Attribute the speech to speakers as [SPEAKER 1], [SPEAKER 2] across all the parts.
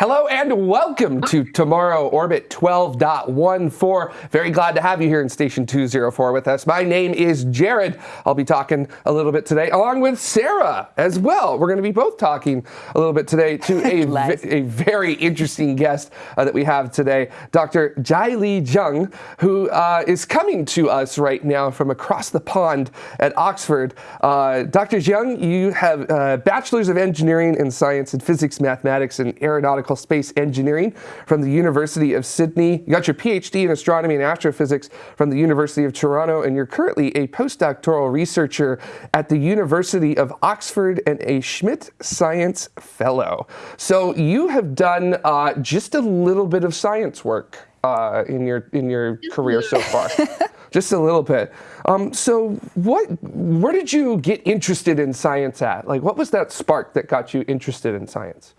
[SPEAKER 1] Hello and welcome to Tomorrow Orbit 12.14. Very glad to have you here in Station 204 with us. My name is Jared. I'll be talking a little bit today, along with Sarah as well. We're going to be both talking a little bit today to a, a very interesting guest uh, that we have today, Dr. Jielai Zhang, who uh, is coming to us right now from across the pond at Oxford. Uh, Dr. Zhang, you have a Bachelor's of Engineering in Science and Physics, Mathematics, and Aeronautical space engineering from the University of Sydney. You got your PhD in astronomy and astrophysics from the University of Toronto, and you're currently a postdoctoral researcher at the University of Oxford and a Schmidt Science Fellow. So you have done uh, just a little bit of science work uh, in your in your career so far. just a little bit. Um, so what, where did you get interested in science at? Like what was that spark that got you interested in science?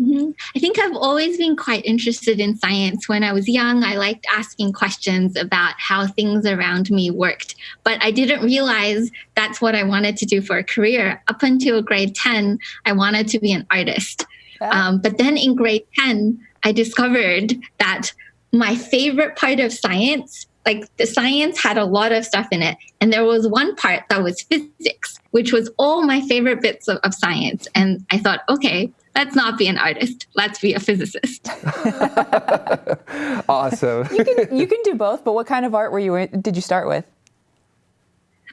[SPEAKER 2] Mm-hmm. I think I've always been quite interested in science. When I was young, I liked asking questions about how things around me worked, but I didn't realize that's what I wanted to do for a career. Up until grade 10, I wanted to be an artist. Um, but then in grade 10, I discovered that my favorite part of science like the science had a lot of stuff in it and there was one part that was physics which was all my favorite bits of, of science and i thought okay let's not be an artist. Let's be a physicist.
[SPEAKER 1] awesome.
[SPEAKER 3] you can you can do both, but what kind of art were you did you start with?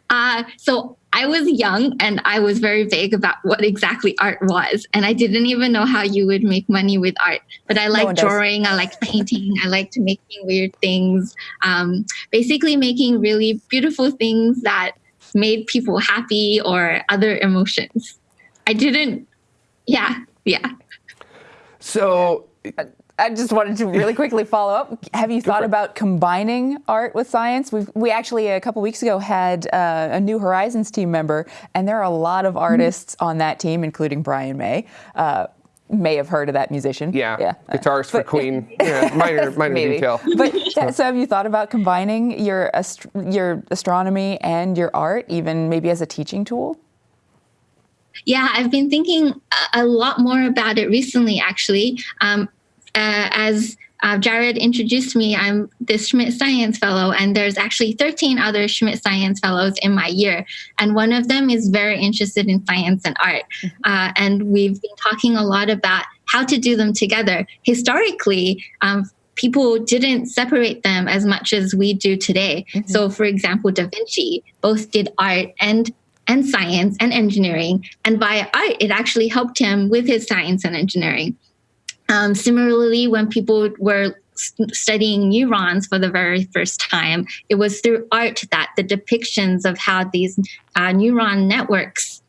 [SPEAKER 2] Uh, so I was young and I was very vague about what exactly art was. And I didn't even know how you would make money with art. But I like no drawing, I like painting, I liked making weird things. Um, basically making really beautiful things that made people happy or other emotions. I didn't, yeah, yeah.
[SPEAKER 1] So
[SPEAKER 3] I just wanted to really quickly follow up. Have you thought about combining art with science? We've, we actually a couple weeks ago had uh, a New Horizons team member, and there are a lot of artists mm-hmm. on that team, including Brian May. Uh, may have heard of that musician.
[SPEAKER 1] Yeah, yeah. guitarist for Queen. yeah, minor, minor detail.
[SPEAKER 3] But so, have you thought about combining your ast- your astronomy and your art, even maybe as a teaching tool?
[SPEAKER 2] Yeah, I've been thinking a lot more about it recently, actually. Um, uh, as uh, Jared introduced me, I'm the Schmidt Science Fellow, and there's actually 13 other Schmidt Science Fellows in my year. And one of them is very interested in science and art. Mm-hmm. Uh, and we've been talking a lot about how to do them together. Historically, um, people didn't separate them as much as we do today. Mm-hmm. So, for example, Da Vinci both did art and and science and engineering. And by art, it actually helped him with his science and engineering. Um, similarly, when people were studying neurons for the very first time, it was through art that the depictions of how these uh, neuron networks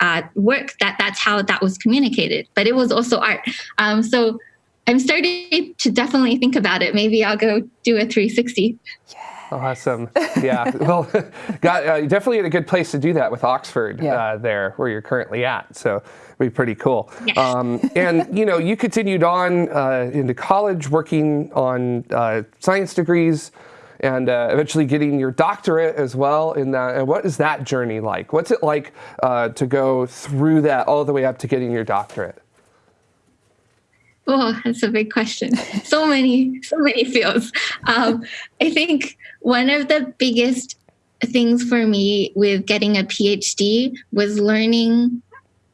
[SPEAKER 2] uh, work, that that's how that was communicated. But it was also art. Um, so I'm starting to definitely think about it. Maybe I'll go do a 360.
[SPEAKER 1] Yeah. Awesome. Yeah. well, got uh, definitely in a good place to do that with Oxford yeah. uh, there, where you're currently at. So it'd be pretty cool. Yes. Um, and you know, you continued on uh, into college, working on uh, science degrees, and uh, eventually getting your doctorate as well. In that, and what is that journey like? What's it like uh, to go through that all the way up to getting your doctorate?
[SPEAKER 2] Oh, that's a big question. So many, so many fields. Um, I think one of the biggest things for me with getting a PhD was learning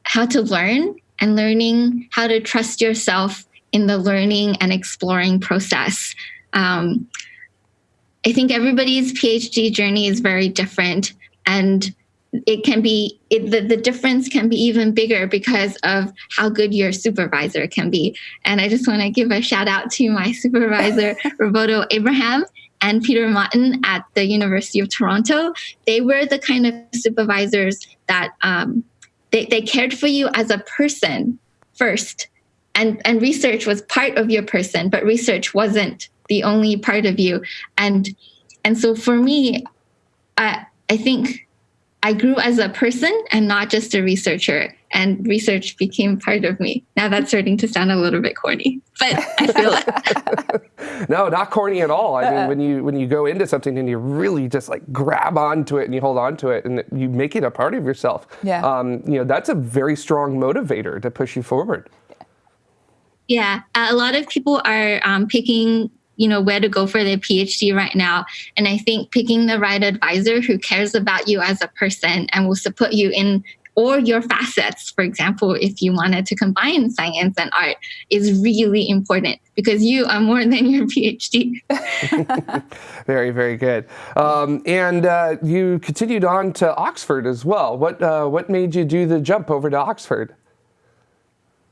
[SPEAKER 2] how to learn and learning how to trust yourself in the learning and exploring process. Um, I think everybody's PhD journey is very different. And it can be it, the, the difference can be even bigger because of how good your supervisor can be. And i just want to give a shout out to my supervisor roberto abraham and peter martin at the university of toronto. They were the kind of supervisors that um, they, they cared for you as a person first. And and research was part of your person but research wasn't the only part of you. And and so for me i i think I grew as a person and not just a researcher, and research became part of me. Now that's starting to sound a little bit corny, but I feel
[SPEAKER 1] it. no, not corny at all. I mean, when you when you go into something and you really just like grab onto it and you hold onto it and you make it a part of yourself,
[SPEAKER 3] yeah. Um,
[SPEAKER 1] you know, that's a very strong motivator to push you forward.
[SPEAKER 2] Yeah, a lot of people are um, picking you know where to go for their phd right now and i think picking the right advisor who cares about you as a person and will support you in or your facets, for example, if you wanted to combine science and art, is really important because you are more than your PhD.
[SPEAKER 1] very, very good. Um, and uh, you continued on to Oxford as well. What uh, what made you do the jump over to Oxford?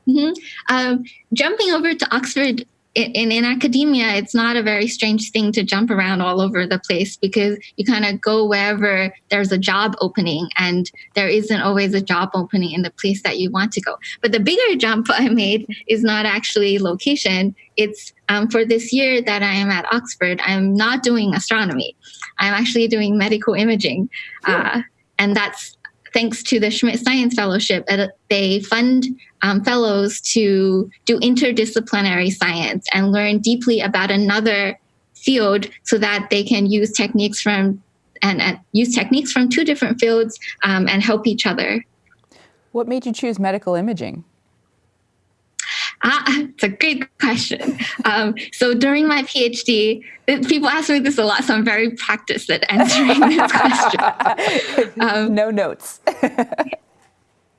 [SPEAKER 2] Mm-hmm. Um, jumping over to Oxford in, in academia, it's not a very strange thing to jump around all over the place because you kind of go wherever there's a job opening, and there isn't always a job opening in the place that you want to go. But the bigger jump I made is not actually location. It's um, for this year that I am at Oxford, I'm not doing astronomy. I'm actually doing medical imaging. Uh, and that's thanks to the Schmidt Science Fellowship, they fund um, fellows to do interdisciplinary science and learn deeply about another field so that they can use techniques from and, and use techniques from two different fields um, and help each other.
[SPEAKER 3] What made you choose medical imaging?
[SPEAKER 2] Ah, it's a great question. Um, so during my PhD, people ask me this a lot, so I'm very practiced at answering this question.
[SPEAKER 3] Um, no notes.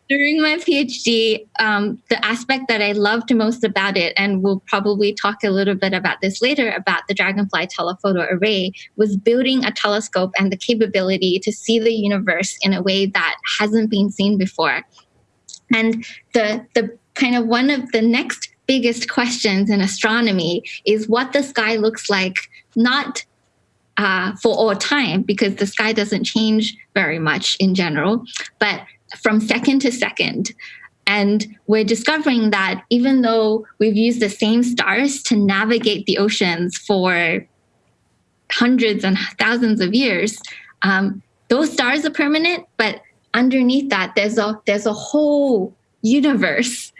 [SPEAKER 2] during my PhD, um, the aspect that I loved most about it, and we'll probably talk a little bit about this later about the Dragonfly telephoto array, was building a telescope and the capability to see the universe in a way that hasn't been seen before. And the the kind of one of the next biggest questions in astronomy is what the sky looks like, not uh, for all time, because the sky doesn't change very much in general, but from second to second. And we're discovering that even though we've used the same stars to navigate the oceans for hundreds and thousands of years, um, those stars are permanent, but underneath that, there's a there's a whole universe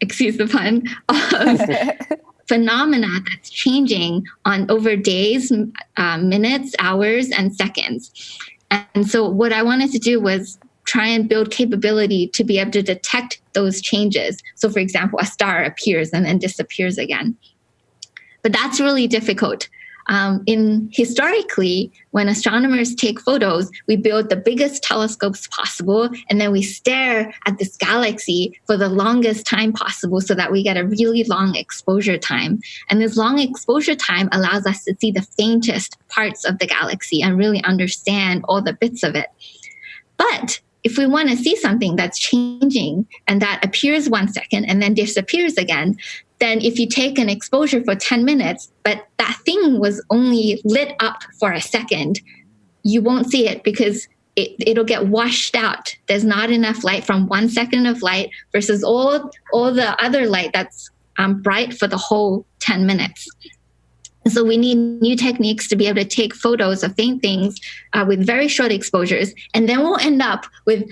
[SPEAKER 2] excuse the pun, of phenomena that's changing on over days, uh, minutes, hours, and seconds. And so, what I wanted to do was try and build capability to be able to detect those changes. So, for example, a star appears and then disappears again. But that's really difficult um, in historically, when astronomers take photos, we build the biggest telescopes possible, and then we stare at this galaxy for the longest time possible, so that we get a really long exposure time. And this long exposure time allows us to see the faintest parts of the galaxy and really understand all the bits of it. But if we want to see something that's changing and that appears one second and then disappears again, then if you take an exposure for 10 minutes, but that thing was only lit up for a second, you won't see it because it, it'll get washed out. There's not enough light from one second of light versus all, all the other light that's um, bright for the whole 10 minutes. So we need new techniques to be able to take photos of faint things uh, with very short exposures, and then we'll end up with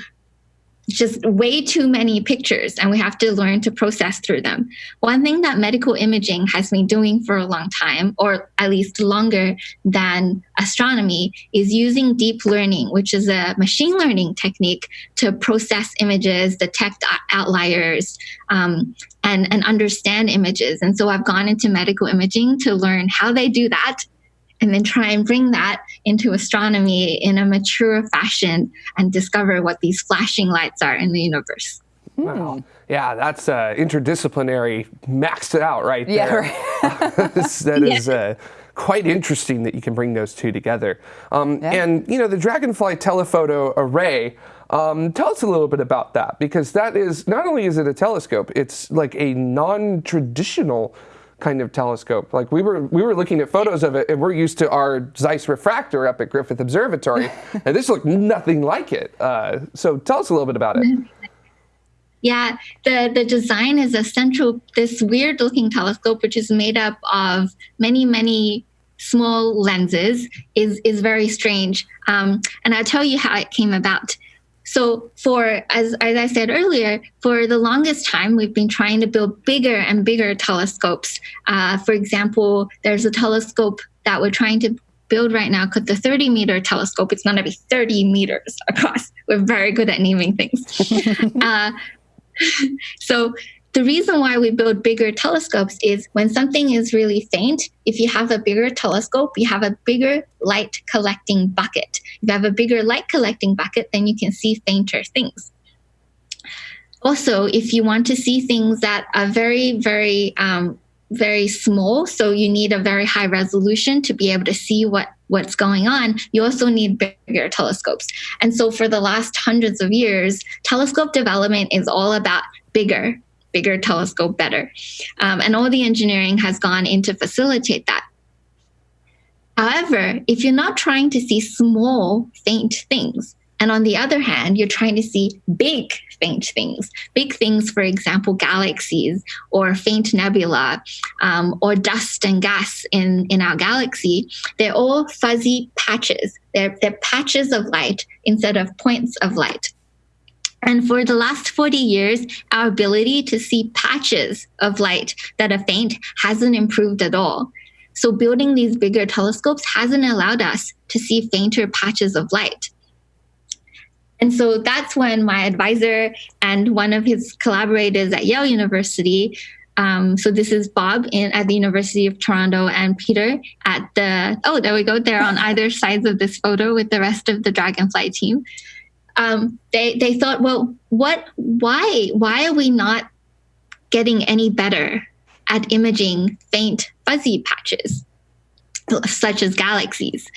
[SPEAKER 2] just way too many pictures and we have to learn to process through them. One thing that medical imaging has been doing for a long time, or at least longer than astronomy, is using deep learning, which is a machine learning technique to process images, detect outliers, um, and, and understand images. And so I've gone into medical imaging to learn how they do that and then try and bring that into astronomy in a mature fashion and discover what these flashing lights are in the universe.
[SPEAKER 1] Wow. Yeah, that's uh, interdisciplinary, maxed it out right
[SPEAKER 3] yeah,
[SPEAKER 1] there.
[SPEAKER 3] Right.
[SPEAKER 1] that is uh, quite interesting that you can bring those two together. Um, yeah. And, you know, the Dragonfly telephoto array, um, tell us a little bit about that because that is not only is it a telescope, it's like a non traditional kind of telescope. Like we were we were looking at photos of it, and we're used to our Zeiss refractor up at Griffith Observatory, and this looked nothing like it. Uh, so tell us a little bit about it.
[SPEAKER 2] Yeah, the the design is a central this weird looking telescope, which is made up of many many small lenses, is is very strange. Um, and I'll tell you how it came about. So for as as I said earlier, for the longest time we've been trying to build bigger and bigger telescopes. Uh, for example, there's a telescope that we're trying to build right now called the 30 meter telescope. It's going to be 30 meters across. We're very good at naming things. uh, so the reason why we build bigger telescopes is when something is really faint, if you have a bigger telescope, you have a bigger light collecting bucket. If you have a bigger light collecting bucket, then you can see fainter things. Also, if you want to see things that are very, very, um, very small, so you need a very high resolution to be able to see what what's going on, you also need bigger telescopes. And so for the last hundreds of years, telescope development is all about bigger, bigger telescope, better. Um, and all the engineering has gone in to facilitate that. However, if you're not trying to see small, faint things, and on the other hand, you're trying to see big, faint things. Big things, for example, galaxies or faint nebula um, or dust and gas in, in our galaxy. They're all fuzzy patches. They're, they're patches of light instead of points of light. And for the last 40 years, our ability to see patches of light that are faint hasn't improved at all. So building these bigger telescopes hasn't allowed us to see fainter patches of light. And so that's when my advisor and one of his collaborators at Yale University, um, so this is Bob in, at the University of Toronto and Peter at the, oh, there we go. They're on either sides of this photo with the rest of the Dragonfly team. Um, they, they thought, well, what, why, why are we not getting any better at imaging faint fuzzy patches, such as galaxies?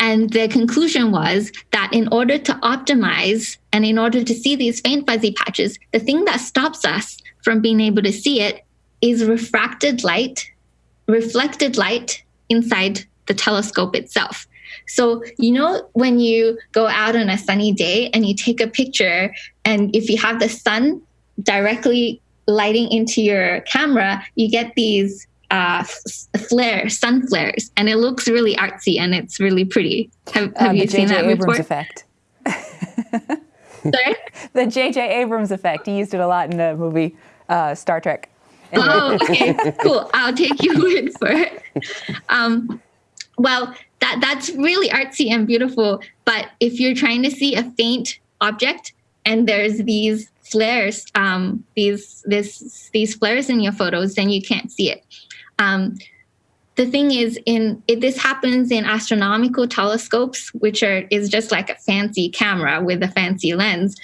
[SPEAKER 2] And the conclusion was that in order to optimize and in order to see these faint fuzzy patches, the thing that stops us from being able to see it is refracted light, reflected light inside the telescope itself. So, you know, when you go out on a sunny day and you take a picture, and if you have the sun directly lighting into your camera, you get these uh, flare, sun flares, and it looks really artsy and it's really pretty. Have, have uh, you seen that
[SPEAKER 3] Abrams
[SPEAKER 2] before?
[SPEAKER 3] effect.
[SPEAKER 2] Sorry?
[SPEAKER 3] the J.J. Abrams effect. He used it a lot in the movie uh, Star Trek.
[SPEAKER 2] Anyway. Oh, okay, cool. I'll take your word for it. Um, well, that that's really artsy and beautiful. But if you're trying to see a faint object and there's these flares, um, these this these flares in your photos, then you can't see it. Um, the thing is, in it, this happens in astronomical telescopes, which are is just like a fancy camera with a fancy lens.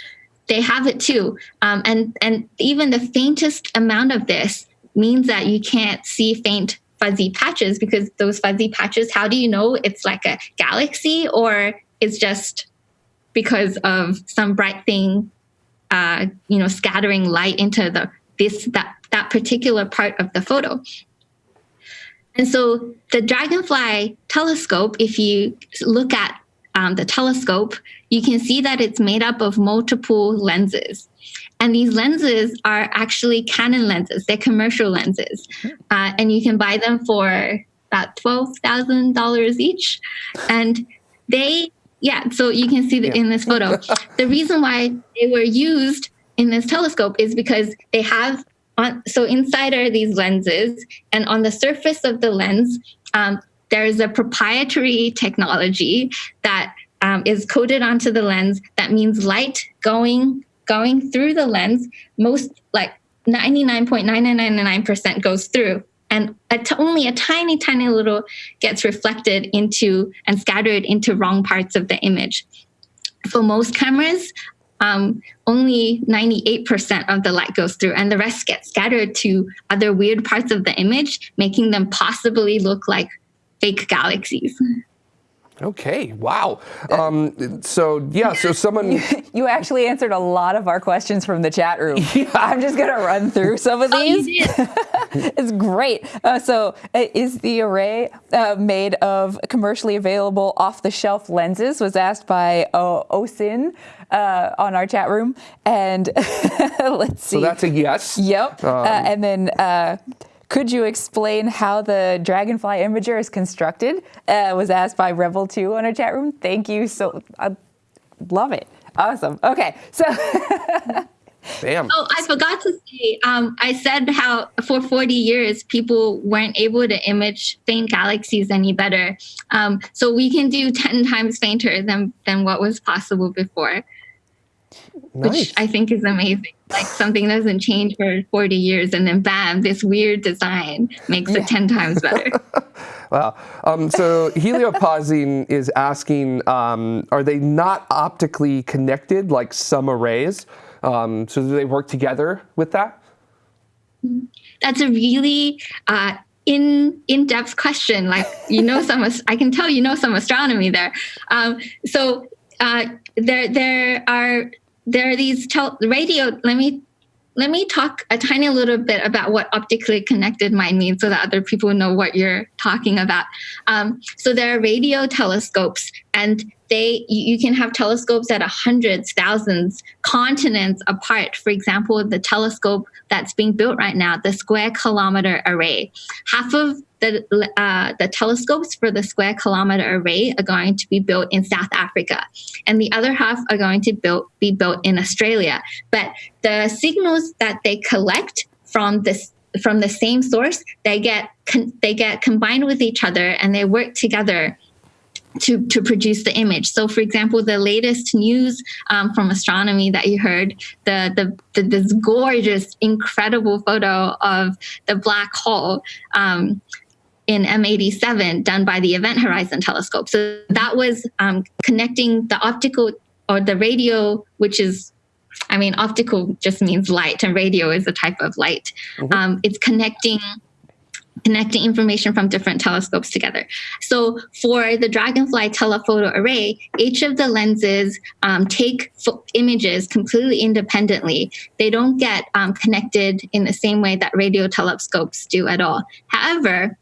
[SPEAKER 2] They have it too, um, and and even the faintest amount of this means that you can't see faint fuzzy patches because those fuzzy patches. How do you know it's like a galaxy or it's just because of some bright thing, uh, you know, scattering light into the this that that particular part of the photo. And so the Dragonfly telescope, if you look at um, the telescope, you can see that it's made up of multiple lenses. And these lenses are actually Canon lenses, they're commercial lenses. Uh, and you can buy them for about $12,000 each. And they, yeah, so you can see that yeah. in this photo. the reason why they were used in this telescope is because they have on, so inside are these lenses, and on the surface of the lens, um, there is a proprietary technology that um, is coated onto the lens. That means light going going through the lens. Most like 99.9999% goes through, and only a tiny, tiny little gets reflected into and scattered into wrong parts of the image. For most cameras, um, only 98% of the light goes through and the rest gets scattered to other weird parts of the image, making them possibly look like fake galaxies.
[SPEAKER 1] Okay, wow. Um, so, yeah, so someone.
[SPEAKER 3] You, you, actually answered a lot of our questions from the chat room. Yeah. I'm just going to run through some of oh, these. Oh, it's great. Uh, so, uh, is the array uh, made of commercially available off the shelf lenses? Was asked by uh, Osin uh, on our chat room. And let's see.
[SPEAKER 1] So, that's a yes.
[SPEAKER 3] Yep. Um, uh, and then could you explain how the Dragonfly Imager is constructed? Uh, was asked by Rebel2 on our chat room. Thank you so, I love it. Awesome. Okay, so.
[SPEAKER 1] Bam.
[SPEAKER 2] Oh, I forgot to say, um, I said how for 40 years people weren't able to image faint galaxies any better. Um, so we can do 10 times fainter than, than what was possible before. Nice. which I think is amazing. Like something doesn't change for 40 years and then bam, this weird design makes yeah. it 10 times better.
[SPEAKER 1] wow. Um, so heliopausing is asking, um, are they not optically connected like some arrays? Um, so do they work together with that?
[SPEAKER 2] That's a really uh, in in depth question. Like you know some, I can tell you know some astronomy there. Um, so uh, there there are there are these tel- radio. Let me let me talk a tiny little bit about what optically connected might mean so that other people know what you're talking about. Um, so there are radio telescopes, and they you can have telescopes that are hundreds, thousands, continents apart. For example, the telescope that's being built right now, the Square Kilometer Array, half of the uh, the telescopes for the Square Kilometer Array are going to be built in South Africa, and the other half are going to be built in Australia. But the signals that they collect from this from the same source, they get they get combined with each other and they work together to, to produce the image. So, for example, the latest news um, from astronomy that you heard, the, the, the, this gorgeous, incredible photo of the black hole um, in M87 done by the Event Horizon Telescope. So that was um, connecting the optical or the radio, which is I mean, optical just means light, and radio is a type of light. Mm-hmm. Um, it's connecting connecting information from different telescopes together. So for the Dragonfly telephoto array, each of the lenses um, take images completely independently. They don't get um, connected in the same way that radio telescopes do at all. However,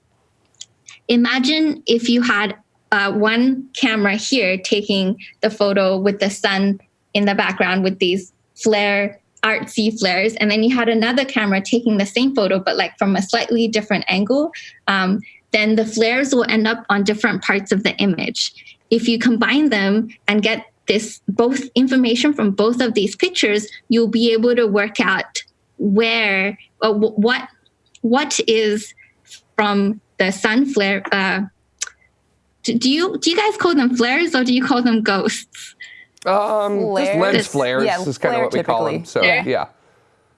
[SPEAKER 2] imagine if you had uh, one camera here taking the photo with the sun in the background with these flare artsy flares and then you had another camera taking the same photo but like from a slightly different angle um, then the flares will end up on different parts of the image. If you combine them and get this both information from both of these pictures you'll be able to work out where uh, what what is from the sun flare uh, do you do you guys call them flares or do you call them ghosts
[SPEAKER 1] um, just lens flares yeah, is kind of what we call them. So yeah. yeah.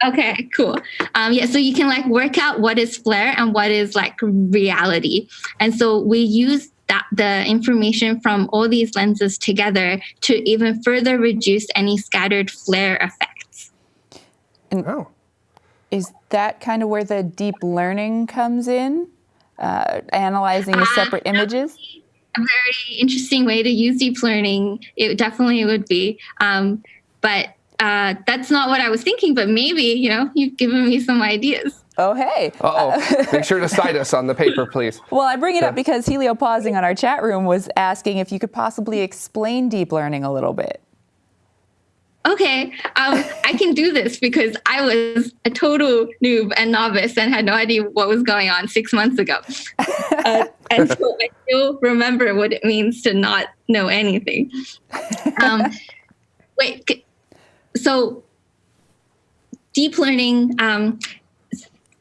[SPEAKER 2] Okay, cool. Um, yeah, so you can like work out what is flare and what is like reality. And so we use that the information from all these lenses together to even further reduce any scattered flare effects.
[SPEAKER 3] And oh. is that kind of where the deep learning comes in? Uh, analyzing the uh, separate uh, images?
[SPEAKER 2] a very interesting way to use deep learning. It definitely would be. Um, but uh, that's not what I was thinking, but maybe, you know, you've given me some ideas.
[SPEAKER 3] Oh, hey.
[SPEAKER 1] Uh-oh. Make sure to cite us on the paper, please.
[SPEAKER 3] Well, I bring it up because Helio pausing on our chat room was asking if you could possibly explain deep learning a little bit
[SPEAKER 2] okay, um, I can do this because I was a total noob and novice and had no idea what was going on six months ago. Uh, and so I still remember what it means to not know anything. Um, wait, so deep learning, um,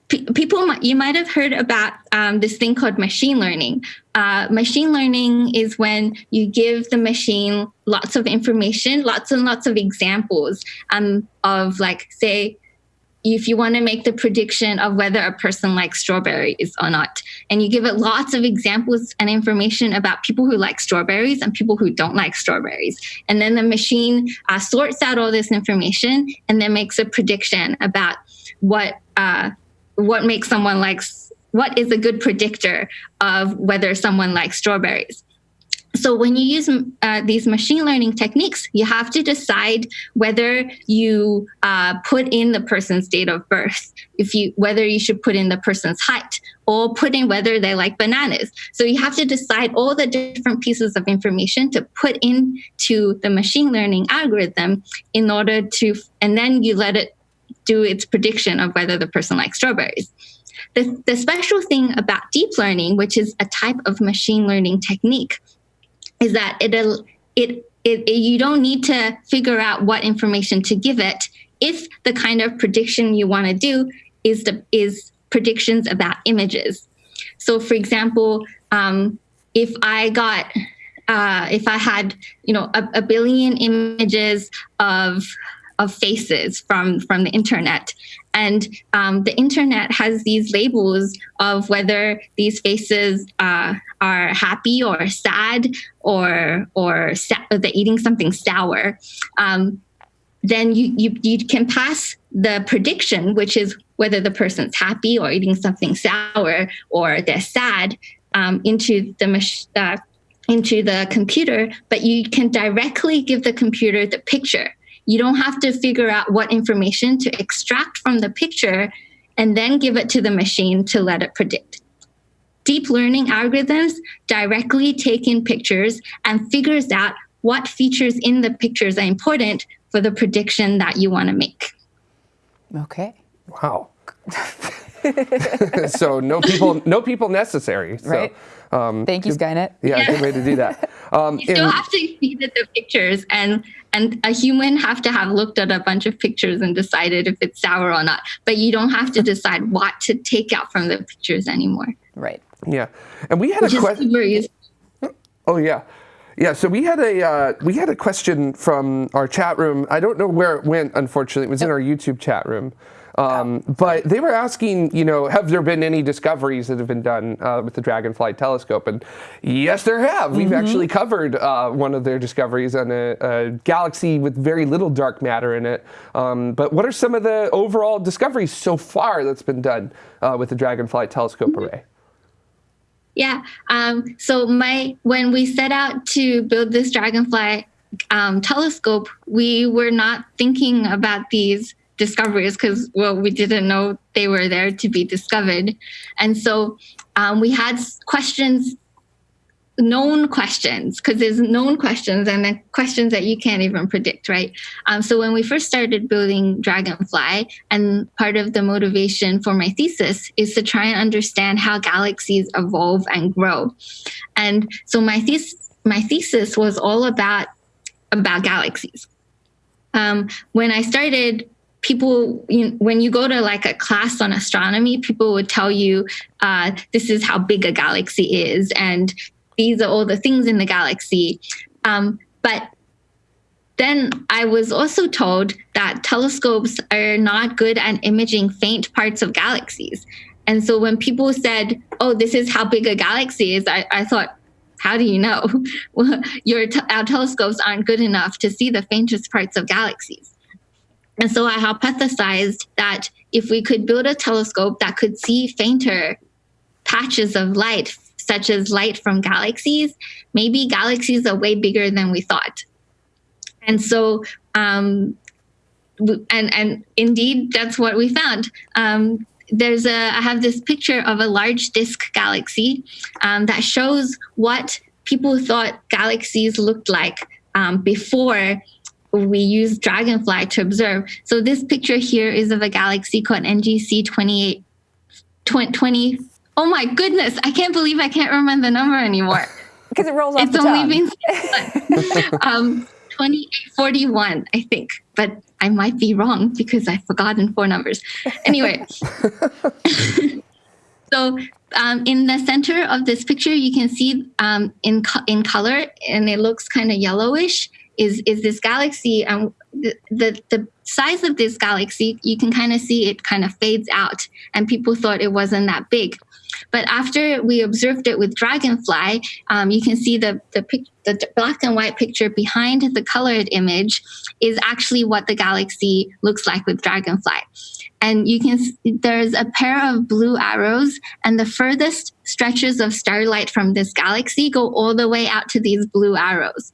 [SPEAKER 2] people you might have heard about um, this thing called machine learning. Uh, machine learning is when you give the machine lots of information lots and lots of examples um, of like say if you want to make the prediction of whether a person likes strawberries or not. And you give it lots of examples and information about people who like strawberries and people who don't like strawberries. And then the machine uh, sorts out all this information and then makes a prediction about what uh, what makes someone like what is a good predictor of whether someone likes strawberries? So when you use uh, these machine learning techniques you have to decide whether you uh, put in the person's date of birth if you whether you should put in the person's height or put in whether they like bananas. So you have to decide all the different pieces of information to put into the machine learning algorithm in order to and then you let it do its prediction of whether the person likes strawberries. The, the special thing about deep learning, which is a type of machine learning technique, is that it, it, it, you don't need to figure out what information to give it if the kind of prediction you want to do is the is predictions about images. So, for example, um, if I got uh, if I had, you know, a, a billion images of of faces from from the internet and um, the internet has these labels of whether these faces uh, are happy or sad or or they're eating something sour um, then you, you you can pass the prediction which is whether the person's happy or eating something sour or they're sad um, into the uh, into the computer, but you can directly give the computer the picture. You don't have to figure out what information to extract from the picture and then give it to the machine to let it predict. Deep learning algorithms directly take in pictures and figures out what features in the pictures are important for the prediction that you want to make.
[SPEAKER 3] Okay.
[SPEAKER 1] Wow. so no people, no people necessary. So,
[SPEAKER 3] right. Um, Thank you, Skynet.
[SPEAKER 1] Yeah, good way to do that.
[SPEAKER 2] Um, you still and, have to feed it the pictures, and and a human have to have looked at a bunch of pictures and decided if it's sour or not. But you don't have to decide what to take out from the pictures anymore.
[SPEAKER 3] Right.
[SPEAKER 1] Yeah, and we had Which a question. Oh yeah. Yeah, so we had a uh, we had a question from our chat room. I don't know where it went. Unfortunately, it was in our YouTube chat room. Um, but they were asking, you know, have there been any discoveries that have been done uh, with the Dragonfly telescope? And yes, there have. We've mm-hmm. actually covered uh, one of their discoveries on a, a, galaxy with very little dark matter in it. Um, but what are some of the overall discoveries so far that's been done uh, with the Dragonfly telescope mm-hmm. array?
[SPEAKER 2] Yeah. Um, so my when we set out to build this Dragonfly um, telescope, we were not thinking about these discoveries because well we didn't know they were there to be discovered. And so um, we had questions known questions because there's known questions and then questions that you can't even predict right? Um, so when we first started building dragonfly and part of the motivation for my thesis is to try and understand how galaxies evolve and grow. And so my thesis my thesis was all about about galaxies. Um, when i started people you know, when you go to like a class on astronomy people would tell you uh, this is how big a galaxy is and these are all the things in the galaxy um, but then I was also told that telescopes are not good at imaging faint parts of galaxies. And so when people said, oh, this is how big a galaxy is, I, I thought, how do you know? your our telescopes aren't good enough to see the faintest parts of galaxies. And so I hypothesized that if we could build a telescope that could see fainter patches of light, such as light from galaxies, maybe galaxies are way bigger than we thought. And so, um, and and indeed, that's what we found. Um, there's a I have this picture of a large disk galaxy um, that shows what people thought galaxies looked like um, before we use Dragonfly to observe. So this picture here is of a galaxy called NGC 28, 20. Oh my goodness, I can't believe I can't remember the number anymore.
[SPEAKER 3] Because it rolls off it's only
[SPEAKER 2] been um, 2841, I think, but I might be wrong because I've forgotten four numbers. Anyway, so um, in the center of this picture, you can see um, in co- in color, and it looks kind of yellowish is is this galaxy and the, the, the size of this galaxy you can kind of see it kind of fades out and people thought it wasn't that big. But after we observed it with dragonfly um, you can see the, the the black and white picture behind the colored image is actually what the galaxy looks like with dragonfly. And you can there's a pair of blue arrows and the furthest stretches of starlight from this galaxy go all the way out to these blue arrows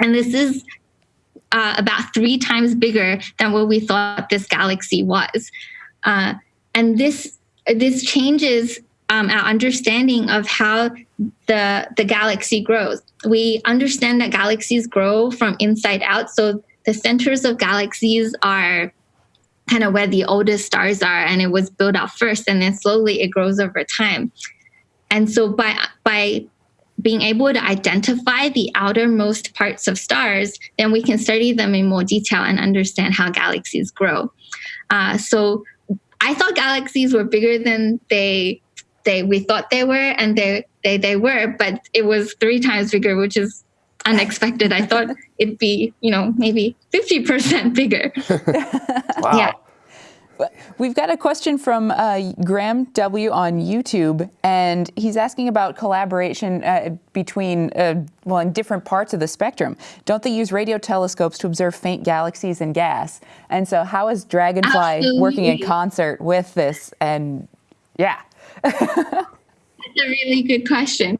[SPEAKER 2] and this is uh, about three times bigger than what we thought this galaxy was. Uh, and this this changes um, our understanding of how the the galaxy grows. We understand that galaxies grow from inside out. So the centers of galaxies are kind of where the oldest stars are, and it was built up first, and then slowly it grows over time. And so by by being able to identify the outermost parts of stars, then we can study them in more detail and understand how galaxies grow. Uh, so I thought galaxies were bigger than they they we thought they were, and they they they were, but it was three times bigger, which is unexpected. I thought it'd be, you know, maybe 50% bigger.
[SPEAKER 1] wow.
[SPEAKER 2] Yeah.
[SPEAKER 3] We've got a question from uh, Graham W on YouTube, and he's asking about collaboration uh, between, uh, well, in different parts of the spectrum. Don't they use radio telescopes to observe faint galaxies and gas? And so, how is Dragonfly
[SPEAKER 2] Absolutely.
[SPEAKER 3] working in concert with this? And yeah.
[SPEAKER 2] That's a really good question.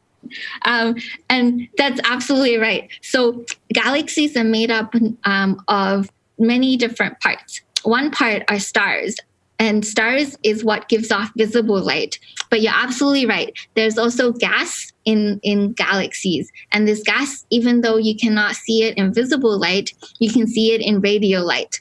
[SPEAKER 2] Um, and that's absolutely right. So, galaxies are made up um, of many different parts. One part are stars, and stars is what gives off visible light. But you're absolutely right. There's also gas in, in galaxies. And this gas, even though you cannot see it in visible light, you can see it in radio light.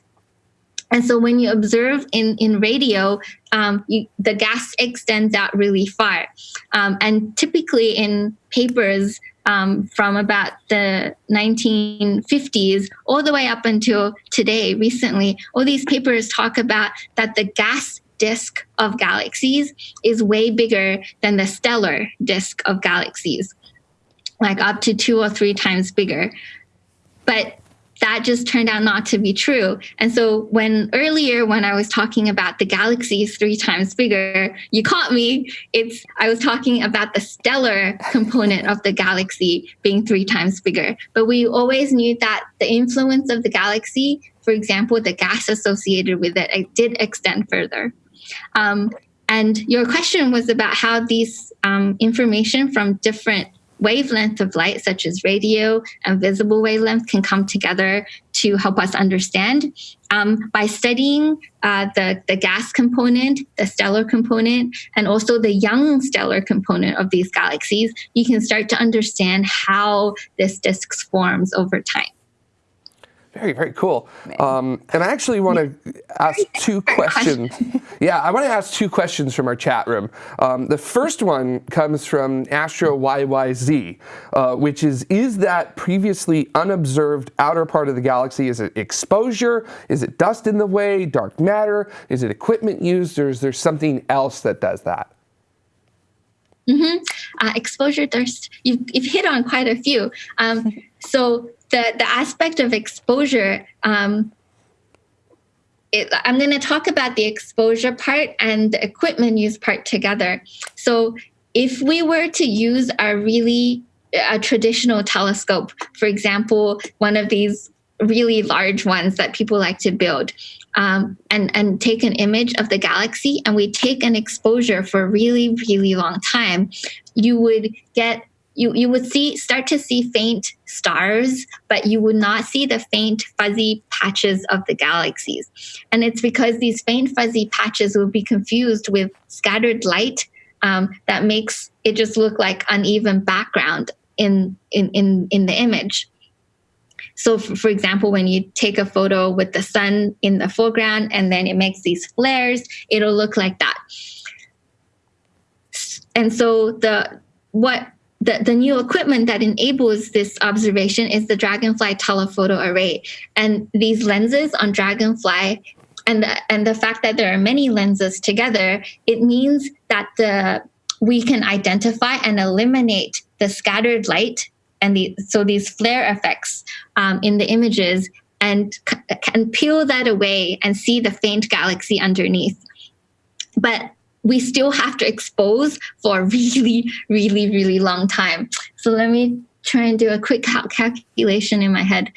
[SPEAKER 2] And so when you observe in, in radio, um, you, the gas extends out really far. Um, and typically in papers um, from about the 1950s all the way up until today, recently, all these papers talk about that the gas disk of galaxies is way bigger than the stellar disk of galaxies, like up to two or three times bigger. But that just turned out not to be true. And so when earlier when I was talking about the galaxy is three times bigger, you caught me. It's I was talking about the stellar component of the galaxy being three times bigger. But we always knew that the influence of the galaxy, for example, the gas associated with it, it did extend further. Um, and your question was about how these um, information from different wavelength of light, such as radio and visible wavelength, can come together to help us understand. Um, by studying uh, the, the gas component, the stellar component, and also the young stellar component of these galaxies, you can start to understand how this disk forms over time.
[SPEAKER 1] Very, very cool. Um, and I actually want to ask two questions. Yeah, I want to ask two questions from our chat room. Um, the first one comes from Astro YYZ, uh, which is, is that previously unobserved outer part of the galaxy, is it exposure? Is it dust in the way, dark matter? Is it equipment used, or is there something else that does that?
[SPEAKER 2] Mm-hmm. Uh, exposure thirst. You've, you've hit on quite a few. Um, so the the aspect of exposure. Um, it, I'm going to talk about the exposure part and the equipment use part together. So if we were to use a really a traditional telescope, for example, one of these really large ones that people like to build, um, and and take an image of the galaxy, and we take an exposure for a really really long time, you would get you you would see start to see faint stars, but you would not see the faint fuzzy patches of the galaxies, and it's because these faint fuzzy patches will be confused with scattered light um, that makes it just look like uneven background in in in, in the image. So, for, for, example, when you take a photo with the sun in the foreground and then it makes these flares, it'll look like that. And so the what the, the new equipment that enables this observation is the Dragonfly telephoto array. And these lenses on Dragonfly and the, and the fact that there are many lenses together, it means that the we can identify and eliminate the scattered light and the, so these flare effects um, in the images and can peel that away and see the faint galaxy underneath. But we still have to expose for a really, really, really long time. So let me try and do a quick cal- calculation in my head.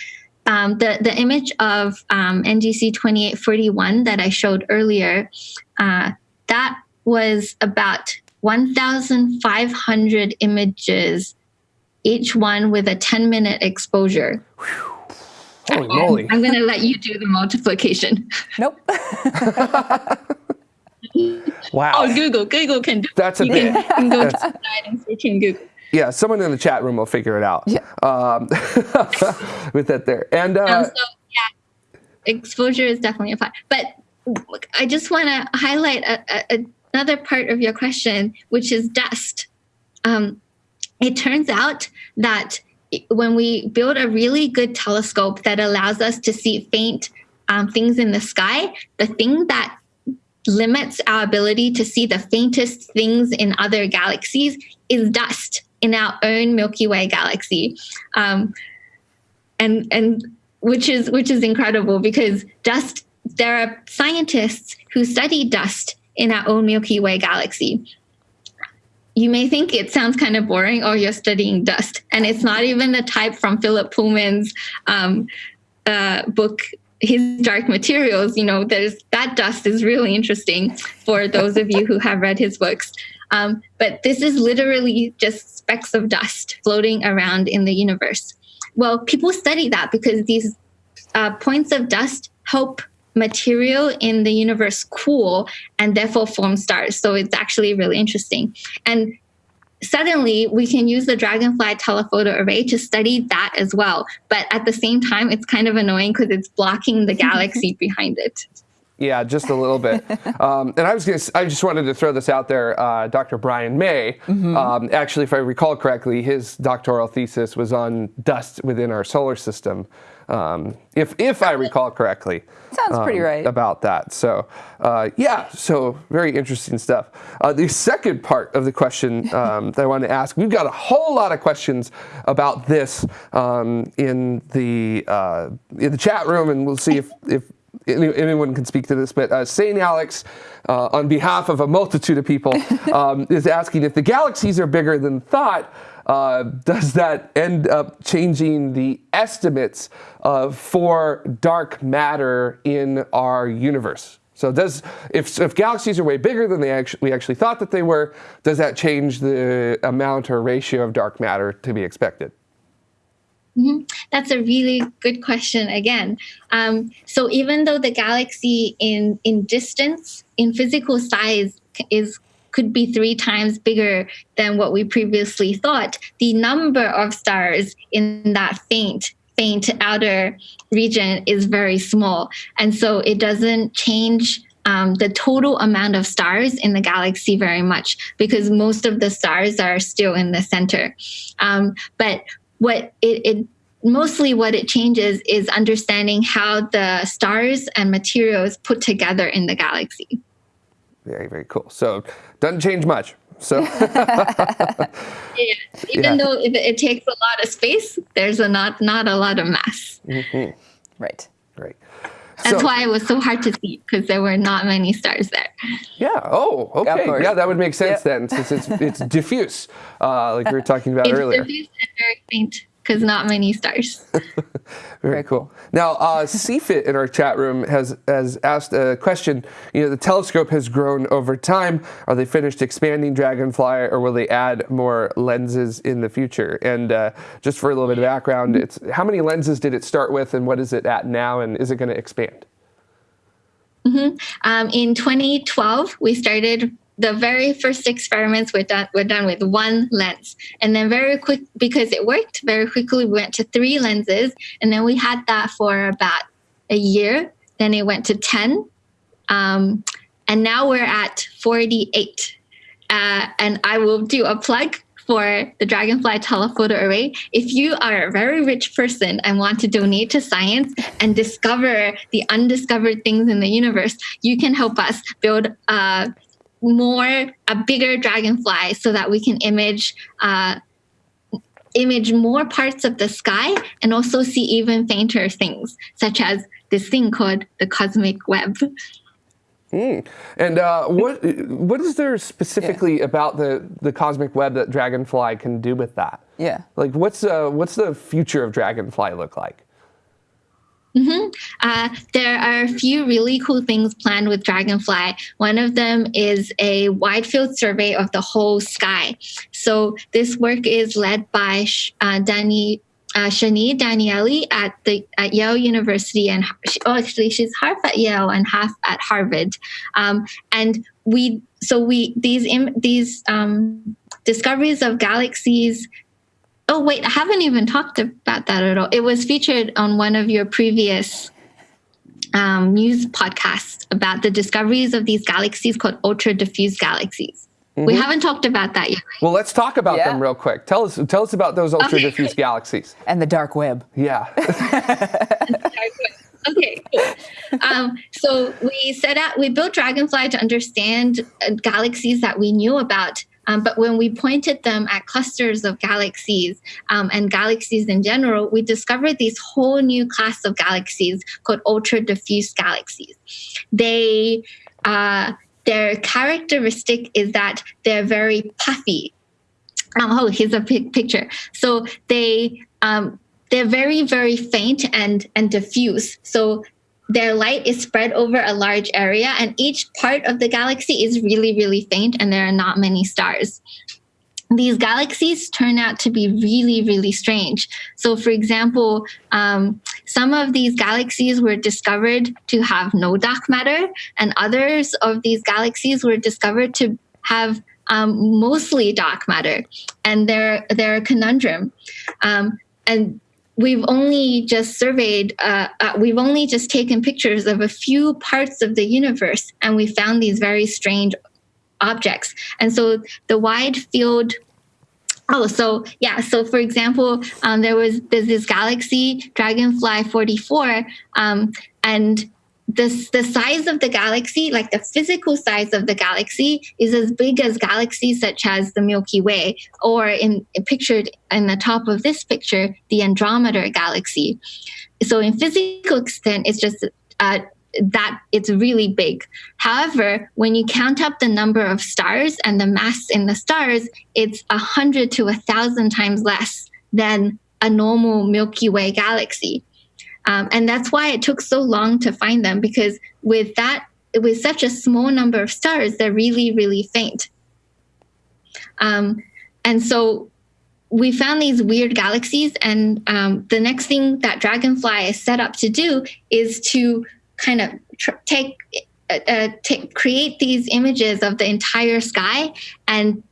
[SPEAKER 2] Um, the, the image of um, NGC 2841 that I showed earlier, uh, that was about 1,500 images each one with a 10 minute exposure.
[SPEAKER 1] Holy moly.
[SPEAKER 2] I'm going to let you do the multiplication.
[SPEAKER 3] Nope.
[SPEAKER 1] wow.
[SPEAKER 2] Oh, Google. Google can do
[SPEAKER 1] That's a
[SPEAKER 2] you
[SPEAKER 1] bit.
[SPEAKER 2] Can, you can to and search in Google.
[SPEAKER 1] Yeah, someone in the chat room will figure it out.
[SPEAKER 3] Yeah.
[SPEAKER 1] Um, with that there. And uh,
[SPEAKER 2] Um, so, yeah, exposure is definitely a part. But I just want to highlight a, a, another part of your question, which is dust. Um, it turns out that when we build a really good telescope that allows us to see faint um, things in the sky, the thing that limits our ability to see the faintest things in other galaxies is dust in our own Milky Way galaxy. Um, and and which is which is incredible because dust there are scientists who study dust in our own Milky Way galaxy. You may think it sounds kind of boring, or oh, you're studying dust, and it's not even the type from Philip Pullman's um, uh, book his dark materials you know there's that dust is really interesting for those of you who have read his books. Um, but this is literally just specks of dust floating around in the universe. Well people study that because these uh, points of dust help material in the universe cool and therefore form stars. So it's actually really interesting. And suddenly we can use the dragonfly telephoto array to study that as well. But at the same time, it's kind of annoying because it's blocking the galaxy behind it.
[SPEAKER 1] Yeah, just a little bit. um, and I was gonna, I just wanted to throw this out there. Uh, Dr. Brian May, mm-hmm. um, actually, if I recall correctly, his doctoral thesis was on dust within our solar system. Um, if if I recall correctly.
[SPEAKER 3] Sounds pretty um, right.
[SPEAKER 1] About that. So, uh, yeah, so very interesting stuff. Uh, the second part of the question um, that I want to ask, we've got a whole lot of questions about this um, in the uh, in the chat room, and we'll see if if anyone can speak to this, but uh, St. Alex, uh, on behalf of a multitude of people, um, is asking if the galaxies are bigger than thought, uh, does that end up changing the estimates uh, for dark matter in our universe? So does if, if galaxies are way bigger than they actually, we actually thought that they were, does that change the amount or ratio of dark matter to be expected?
[SPEAKER 2] Mm-hmm. That's a really good question again. Um, so even though the galaxy in in distance, in physical size, is could be three times bigger than what we previously thought, the number of stars in that faint faint outer region is very small, and so it doesn't change um, the total amount of stars in the galaxy very much because most of the stars are still in the center. Um, but what it, it mostly what it changes is understanding how the stars and materials put together in the galaxy.
[SPEAKER 1] Very, very cool. So doesn't change much. So
[SPEAKER 2] yeah, even yeah. though it, it, takes a lot of space, there's a not not a lot of mass.
[SPEAKER 3] Mm-hmm. Right.
[SPEAKER 1] Great.
[SPEAKER 2] That's so, why it was so hard to see because there were not many stars there.
[SPEAKER 1] Yeah. Oh, okay. Yeah, that would make sense then, since it's it's diffuse, uh, like we were talking about earlier.
[SPEAKER 2] it's
[SPEAKER 1] earlier.
[SPEAKER 2] Diffuse and very faint because not many stars.
[SPEAKER 1] Very cool. Now, uh, CFIT in our chat room has has asked a question. You know, the telescope has grown over time. Are they finished expanding Dragonfly, or will they add more lenses in the future? And uh, just for a little bit of background, it's how many lenses did it start with, and what is it at now, and is it going to expand?
[SPEAKER 2] Mm-hmm. Um, in 2012, we started the very first experiments were done were done with one lens, and then very quick because it worked very quickly. We went to three lenses, and then we had that for about a year. Then it went to ten, um, and now we're at forty-eight. Uh, and I will do a plug for the Dragonfly telephoto array. If you are a very rich person and want to donate to science and discover the undiscovered things in the universe, you can help us build a more a bigger dragonfly so that we can image uh, image more parts of the sky and also see even fainter things such as this thing called the cosmic web
[SPEAKER 1] mm. and uh, what what is there specifically yeah. about the the cosmic web that dragonfly can do with that
[SPEAKER 3] yeah
[SPEAKER 1] like what's uh, what's the future of dragonfly look like
[SPEAKER 2] Mm-hmm. Uh, there are a few really cool things planned with Dragonfly. One of them is a wide field survey of the whole sky. So this work is led by uh, Danny. Uh, Shany Danieli at the at Yale University and oh, actually she's half at Yale and half at Harvard, um, and we so we these Im, these um, discoveries of galaxies Oh, wait, I haven't even talked about that at all. It was featured on one of your previous um, news podcasts about the discoveries of these galaxies called ultra diffuse galaxies. Mm-hmm. We haven't talked about that yet.
[SPEAKER 1] Well, let's talk about yeah. them real quick. Tell us, tell us about those ultra diffuse okay. galaxies
[SPEAKER 3] and the dark web.
[SPEAKER 1] Yeah.
[SPEAKER 2] okay. Um, so we set out, we built Dragonfly to understand uh, galaxies that we knew about. Um, but when we pointed them at clusters of galaxies um, and galaxies in general, we discovered this whole new class of galaxies called ultra diffuse galaxies. They, uh, their characteristic is that they're very puffy. Um, oh, here's a picture. So they um, they're very very faint and and diffuse. So their light is spread over a large area, and each part of the galaxy is really really faint, and there are not many stars these galaxies turn out to be really, really strange. So, for example, um, some of these galaxies were discovered to have no dark matter, and others of these galaxies were discovered to have um, mostly dark matter, and they're they're a conundrum. Um, and we've only just surveyed, uh, uh, we've only just taken pictures of a few parts of the universe, and we found these very strange objects. And so the wide field Oh, so yeah. So for example, um, there was there's this galaxy Dragonfly 44, um, and this the size of the galaxy, like the physical size of the galaxy, is as big as galaxies such as the Milky Way, or in pictured in the top of this picture, the Andromeda galaxy. So in physical extent, it's just uh, that it's really big. However, when you count up the number of stars and the mass in the stars, it's a hundred to a thousand times less than a normal Milky Way galaxy. Um, and that's why it took so long to find them because with that, with such a small number of stars, they're really, really faint. Um, and so we found these weird galaxies, and um, the next thing that Dragonfly is set up to do is to kind of take uh, uh, create these images of the entire sky and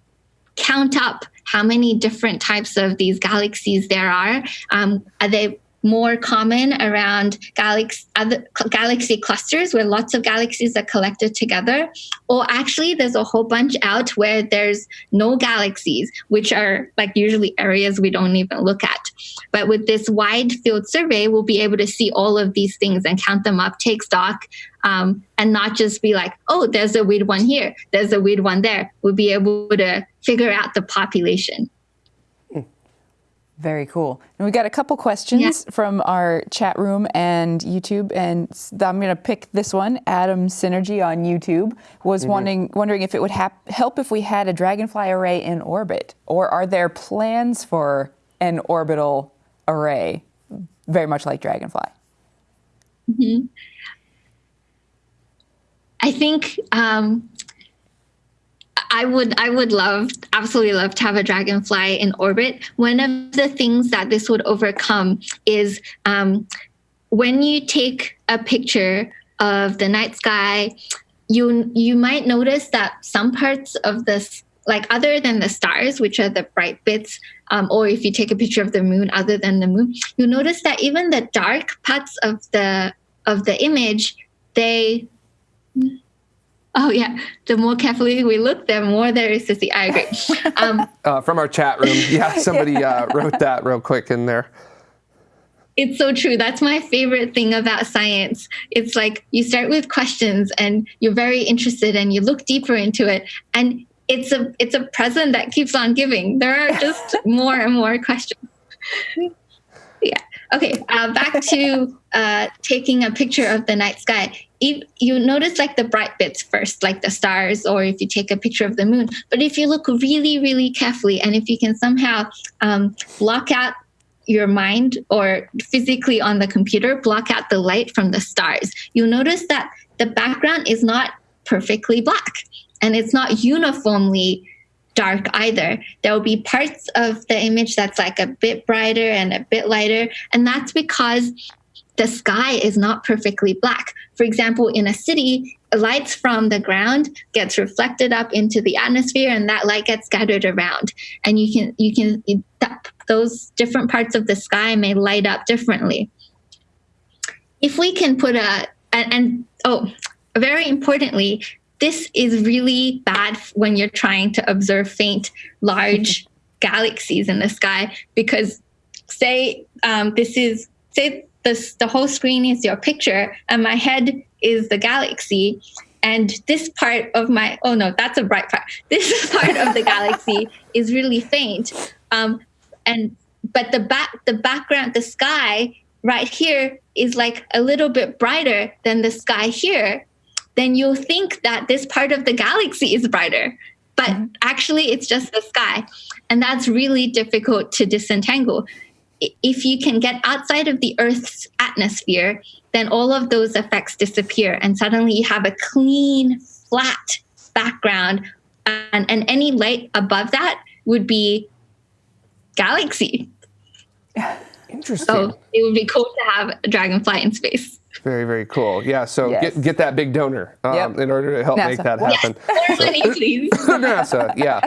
[SPEAKER 2] count up how many different types of these galaxies there are. Um, are they more common around galaxy, other, galaxy clusters where lots of galaxies are collected together. Or actually, there's a whole bunch out where there's no galaxies, which are like usually areas we don't even look at. But with this wide field survey, we'll be able to see all of these things and count them up, take stock, um, and not just be like, oh, there's a weird one here, there's a weird one there. We'll be able to figure out the population.
[SPEAKER 3] Very cool. And we got a couple questions yeah. from our chat room and YouTube, and I'm going to pick this one. Adam Synergy on YouTube was mm-hmm. wondering wondering if it would hap- help if we had a dragonfly array in orbit, or are there plans for an orbital array, very much like dragonfly?
[SPEAKER 2] Mm-hmm. I think um, I would I would love absolutely love to have a dragonfly in orbit. One of the things that this would overcome is um, when you take a picture of the night sky, you you might notice that some parts of this like other than the stars, which are the bright bits, um, or if you take a picture of the moon other than the moon, you notice that even the dark parts of the of the image, they Oh yeah, the more carefully we look, the more there is to see. I agree.
[SPEAKER 1] Um, uh, from our chat room, yeah, somebody uh, wrote that real quick in there.
[SPEAKER 2] It's so true. That's my favorite thing about science. It's like you start with questions and you're very interested and you look deeper into it and it's a it's a present that keeps on giving. There are just more and more questions. Yeah. Okay. Uh, back to uh, taking a picture of the night sky if you notice like the bright bits first, like the stars, or if you take a picture of the moon. But if you look really, really carefully, and if you can somehow um, block out your mind or physically on the computer, block out the light from the stars, you'll notice that the background is not perfectly black and it's not uniformly dark either. There will be parts of the image that's like a bit brighter and a bit lighter. And that's because the sky is not perfectly black. For example, in a city, lights from the ground gets reflected up into the atmosphere and that light gets scattered around. And you can you can those different parts of the sky may light up differently. If we can put a and, and oh, very importantly, this is really bad when you're trying to observe faint, large galaxies in the sky because say um, this is say this the whole screen is your picture and my head is the galaxy. And this part of my oh no that's a bright part. This part of the galaxy is really faint. Um, and but the back the background the sky right here is like a little bit brighter than the sky here. Then you'll think that this part of the galaxy is brighter but mm-hmm. actually it's just the sky. And that's really difficult to disentangle if you can get outside of the earth's atmosphere then all of those effects disappear and suddenly you have a clean flat background and, and any light above that would be galaxy.
[SPEAKER 1] Interesting.
[SPEAKER 2] So it would be cool to have a dragonfly in space
[SPEAKER 1] very, very cool. Yeah, so yes. get, get that big donor um, yep. in order to help NASA. make that happen.
[SPEAKER 2] Yes. More money, please.
[SPEAKER 1] NASA, yeah,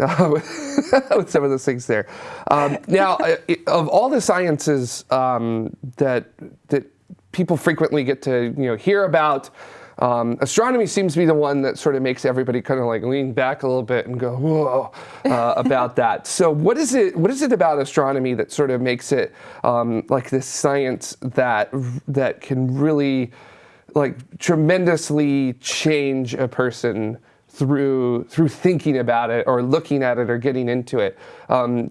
[SPEAKER 1] uh, with some of those things there. Um, now, uh, of all the sciences um, that that people frequently get to you know hear about. Um, astronomy seems to be the one that sort of makes everybody kind of like lean back a little bit and go whoa uh, about that. So what is it? What is it about astronomy that sort of makes it um, like this science that that can really like tremendously change a person through through thinking about it or looking at it or getting into it. Um,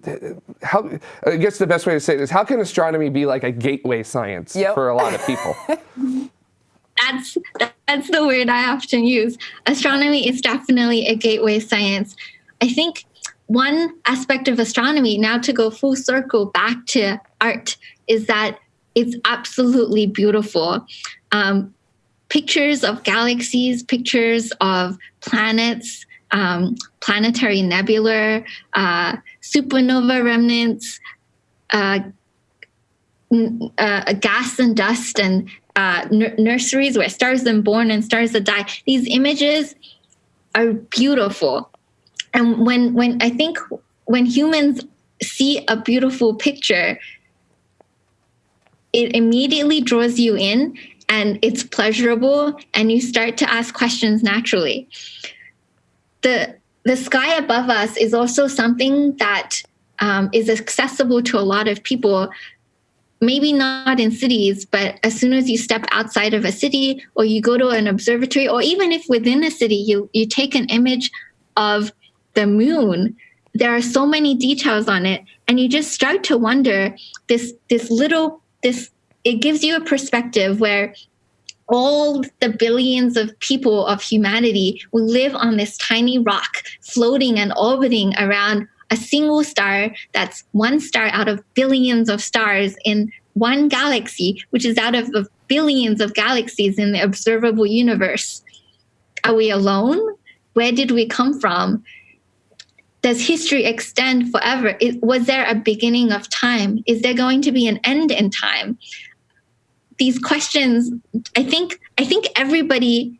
[SPEAKER 1] how I guess the best way to say it is how can astronomy be like a gateway science yep. for a lot of people?
[SPEAKER 2] that's that's the word I often use. Astronomy is definitely a gateway science. I think one aspect of astronomy, now to go full circle back to art, is that it's absolutely beautiful. Um, pictures of galaxies, pictures of planets, um, planetary nebula, uh, supernova remnants, uh, uh, gas and dust, and uh, n- nurseries where stars are born and stars that die. These images are beautiful, and when when I think when humans see a beautiful picture, it immediately draws you in and it's pleasurable and you start to ask questions naturally. The the sky above us is also something that um, is accessible to a lot of people maybe not in cities, but as soon as you step outside of a city or you go to an observatory, or even if within a city you, you take an image of the moon, there are so many details on it. And you just start to wonder this this little this it gives you a perspective where all the billions of people of humanity will live on this tiny rock floating and orbiting around a single star that's one star out of billions of stars in one galaxy, which is out of billions of galaxies in the observable universe. Are we alone? Where did we come from? Does history extend forever? Is, was there a beginning of time? Is there going to be an end in time? These questions, I think, I think everybody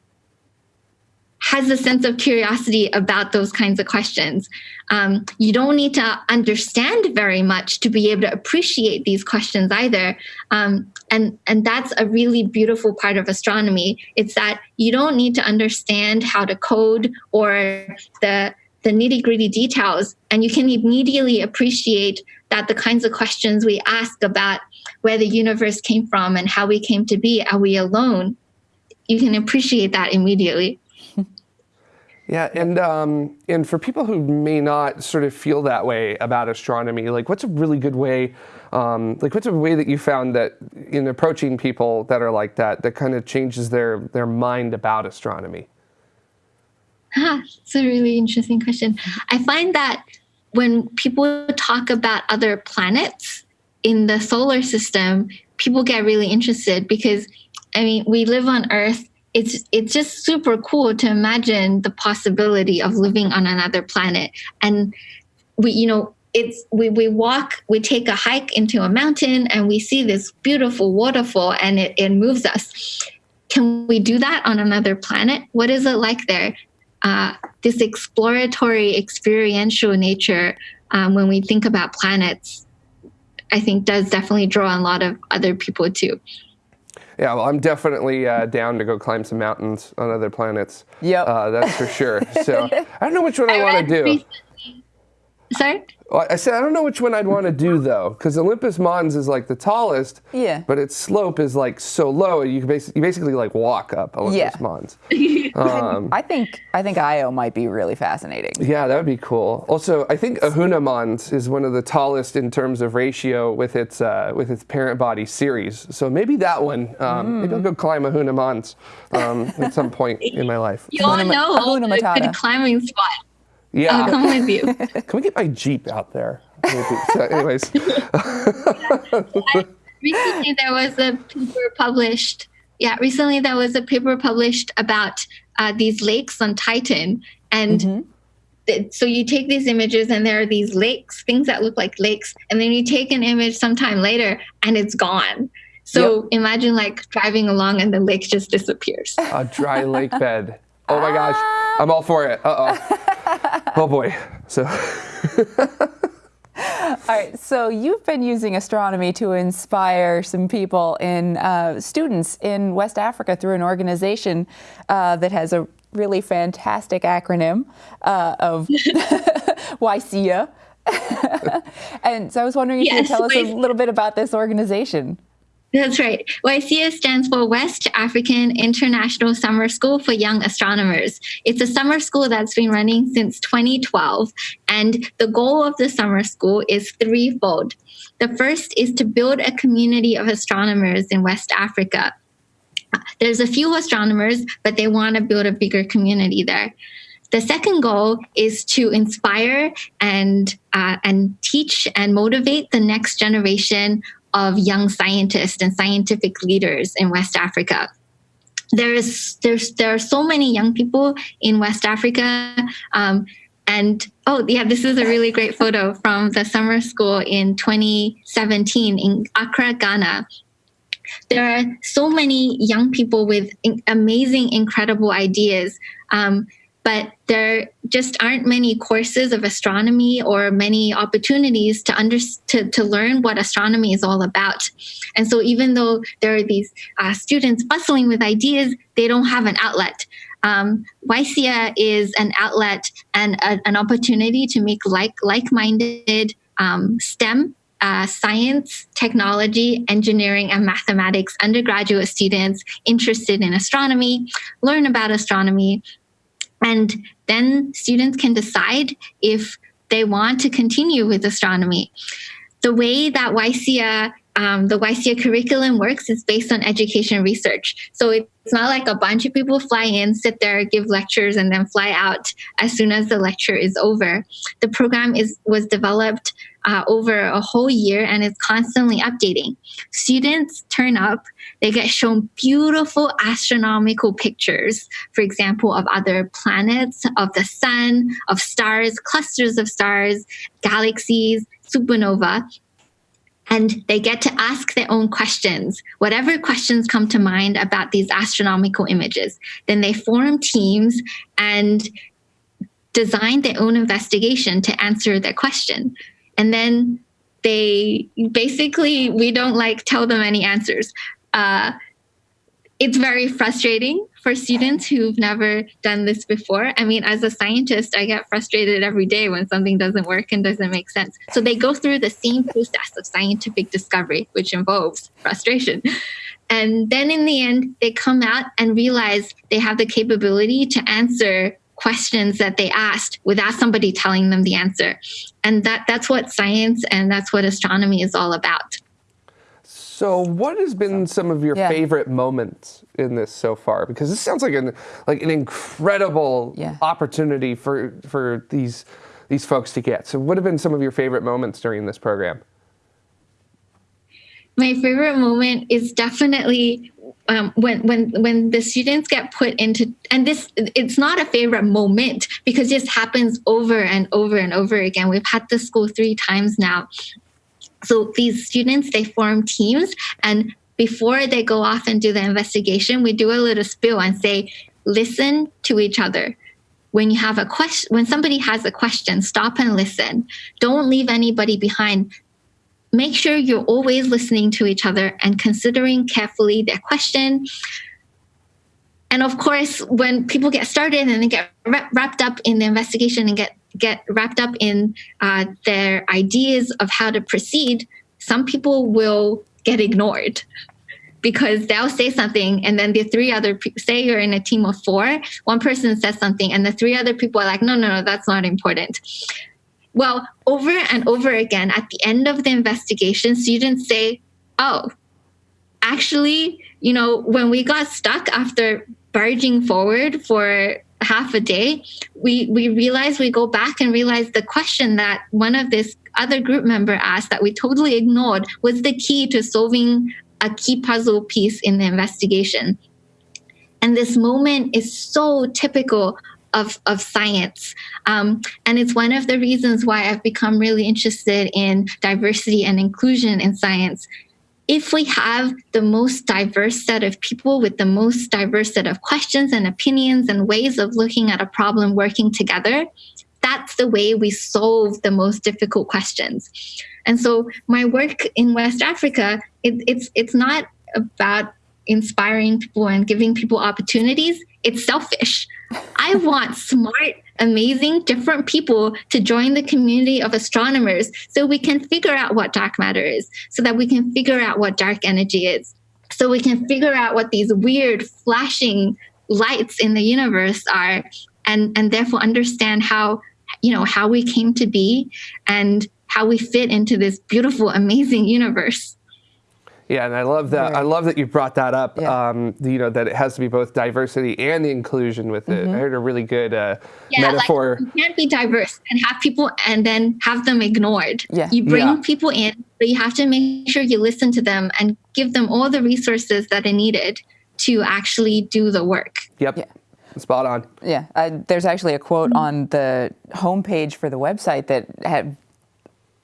[SPEAKER 2] has a sense of curiosity about those kinds of questions. Um, you don't need to understand very much to be able to appreciate these questions either. Um, and, and that's a really beautiful part of astronomy. It's that you don't need to understand how to code or the, the nitty gritty details, and you can immediately appreciate that the kinds of questions we ask about where the universe came from and how we came to be, are we alone? You can appreciate that immediately.
[SPEAKER 1] Yeah, and um, and for people who may not sort of feel that way about astronomy, like what's a really good way, um, like what's a way that you found that in approaching people that are like that, that kind of changes their their mind about astronomy?
[SPEAKER 2] Ah, it's a really interesting question. I find that when people talk about other planets in the solar system, people get really interested because, I mean, we live on Earth it's it's just super cool to imagine the possibility of living on another planet. And we you know it's we, we walk we take a hike into a mountain and we see this beautiful waterfall and it, it moves us. Can we do that on another planet? What is it like there? Uh, this exploratory experiential nature um, when we think about planets i think does definitely draw a lot of other people too
[SPEAKER 1] yeah, well, I'm definitely uh, down to go climb some mountains on other planets.
[SPEAKER 3] Yep.
[SPEAKER 1] Uh, that's for sure. So I don't know which one I, I want to do.
[SPEAKER 2] Recently, sorry?
[SPEAKER 1] Well, I said I don't know which one I'd want to do though, because Olympus Mons is like the tallest.
[SPEAKER 3] Yeah.
[SPEAKER 1] But its slope is like so low, you can basically, you basically like walk up Olympus
[SPEAKER 3] Yeah.
[SPEAKER 1] Mons.
[SPEAKER 3] I think I think Io might be really fascinating.
[SPEAKER 1] Yeah, that would be cool. Also, I think Ahuna Mons is one of the tallest in terms of ratio with its uh, with its parent body Ceres. So maybe that one. Um, Maybe I'll go climb Ahuna Mons um, at some point in my life.
[SPEAKER 2] You all
[SPEAKER 3] Hakuna
[SPEAKER 2] know all
[SPEAKER 3] Hakuna
[SPEAKER 2] the good climbing spot.
[SPEAKER 1] Yeah.
[SPEAKER 2] I'll come with you.
[SPEAKER 1] Can we get my Jeep out there? So anyways,
[SPEAKER 2] recently there was a paper published yeah recently there was a paper published about uh, these lakes on titan and th- so you take these images and there are these lakes things that look like lakes and then you take an image sometime later and it's gone so imagine like driving along and the lake just disappears
[SPEAKER 1] a dry lake bed. Oh my gosh, I'm all for it. Uh oh. Boy. So.
[SPEAKER 3] All right, so you've been using astronomy to inspire some people in uh, students in West Africa through an organization uh, that has a really fantastic acronym uh, of WAISSYA. and so I was wondering if you could tell us a little bit about this organization.
[SPEAKER 2] That's right. WAISSYA stands for West African International Summer School for Young Astronomers. It's a summer school that's been running since 2012. And the goal of the summer school is threefold. The first is to build a community of astronomers in West Africa. There's a few astronomers, but they want to build a bigger community there. The second goal is to inspire and uh, and teach and motivate the next generation of young scientists and scientific leaders in West Africa. There's there's there are so many young people in West Africa. Um, and oh yeah, this is a really great photo from the summer school in 2017 in Accra, Ghana there are so many young people with amazing, incredible ideas. Um, but there just aren't many courses of astronomy or many opportunities to under to, to learn what astronomy is all about. And so, even though there are these uh, students bustling with ideas, they don't have an outlet. Um, is an outlet and a, an opportunity to make like like-minded um, STEM uh, science, technology, engineering, and mathematics undergraduate students interested in astronomy learn about astronomy. And then students can decide if they want to continue with astronomy. The way that WAISSYA um, the WAISSYA curriculum works is based on education research. So it's not like a bunch of people fly in, sit there, give lectures, and then fly out as soon as the lecture is over. The program is was developed uh, over a whole year and it's constantly updating. Students turn up, they get shown beautiful astronomical pictures, for example, of other planets, of the sun, of stars, clusters of stars, galaxies, supernova. And they get to ask their own questions, whatever questions come to mind about these astronomical images. Then they form teams and design their own investigation to answer their question and then they basically we don't like tell them any answers. Uh, it's very frustrating for students who've never done this before. I mean as a scientist i get frustrated every day when something doesn't work and doesn't make sense. So they go through the same process of scientific discovery which involves frustration. And then in the end they come out and realize they have the capability to answer questions that they asked without somebody telling them the answer. And that that's what science and that's what astronomy is all about.
[SPEAKER 1] So, what has been some of your
[SPEAKER 3] Yeah.
[SPEAKER 1] favorite moments in this so far? Because this sounds like an like an incredible
[SPEAKER 3] Yeah.
[SPEAKER 1] opportunity for for these these folks to get. So, what have been some of your favorite moments during this program?
[SPEAKER 2] My favorite moment is definitely um, when when when the students get put into and this it's not a favorite moment because just happens over and over and over again. We've had this school three times now. So these students they form teams and before they go off and do the investigation, we do a little spill and say, listen to each other. When you have a question, when somebody has a question, stop and listen. Don't leave anybody behind make sure you're always listening to each other and considering carefully their question. And of course, when people get started and they get wrapped up in the investigation and get get wrapped up in uh, their ideas of how to proceed, some people will get ignored because they'll say something and then the three other people say you're in a team of four one person says something and the three other people are like no no no that's not important well over and over again at the end of the investigation students say oh actually you know when we got stuck after barging forward for half a day, we we realize we go back and realize the question that one of this other group member asked that we totally ignored was the key to solving a key puzzle piece in the investigation. And this moment is so typical of, of science. Um, and it's one of the reasons why I've become really interested in diversity and inclusion in science if we have the most diverse set of people with the most diverse set of questions and opinions and ways of looking at a problem working together, that's the way we solve the most difficult questions. And so my work in West Africa, it, it's it's not about inspiring people and giving people opportunities. It's selfish. I want smart amazing different people to join the community of astronomers so we can figure out what dark matter is, so that we can figure out what dark energy is, so we can figure out what these weird flashing lights in the universe are and and therefore understand how you know how we came to be and how we fit into this beautiful amazing universe
[SPEAKER 1] yeah, and I love that. Right. I love that you brought that up. Yeah. Um, you know that it has to be both diversity and the inclusion with it. Mm-hmm. I heard a really good uh, yeah, metaphor.
[SPEAKER 2] Like you can't be diverse and have people and then have them ignored. Yeah. You bring yeah. people in, but you have to make sure you listen to them and give them all the resources that they needed to actually do the work.
[SPEAKER 1] Yep. Yeah. Spot on.
[SPEAKER 3] Yeah, uh, there's actually a quote mm-hmm. on the homepage for the website that had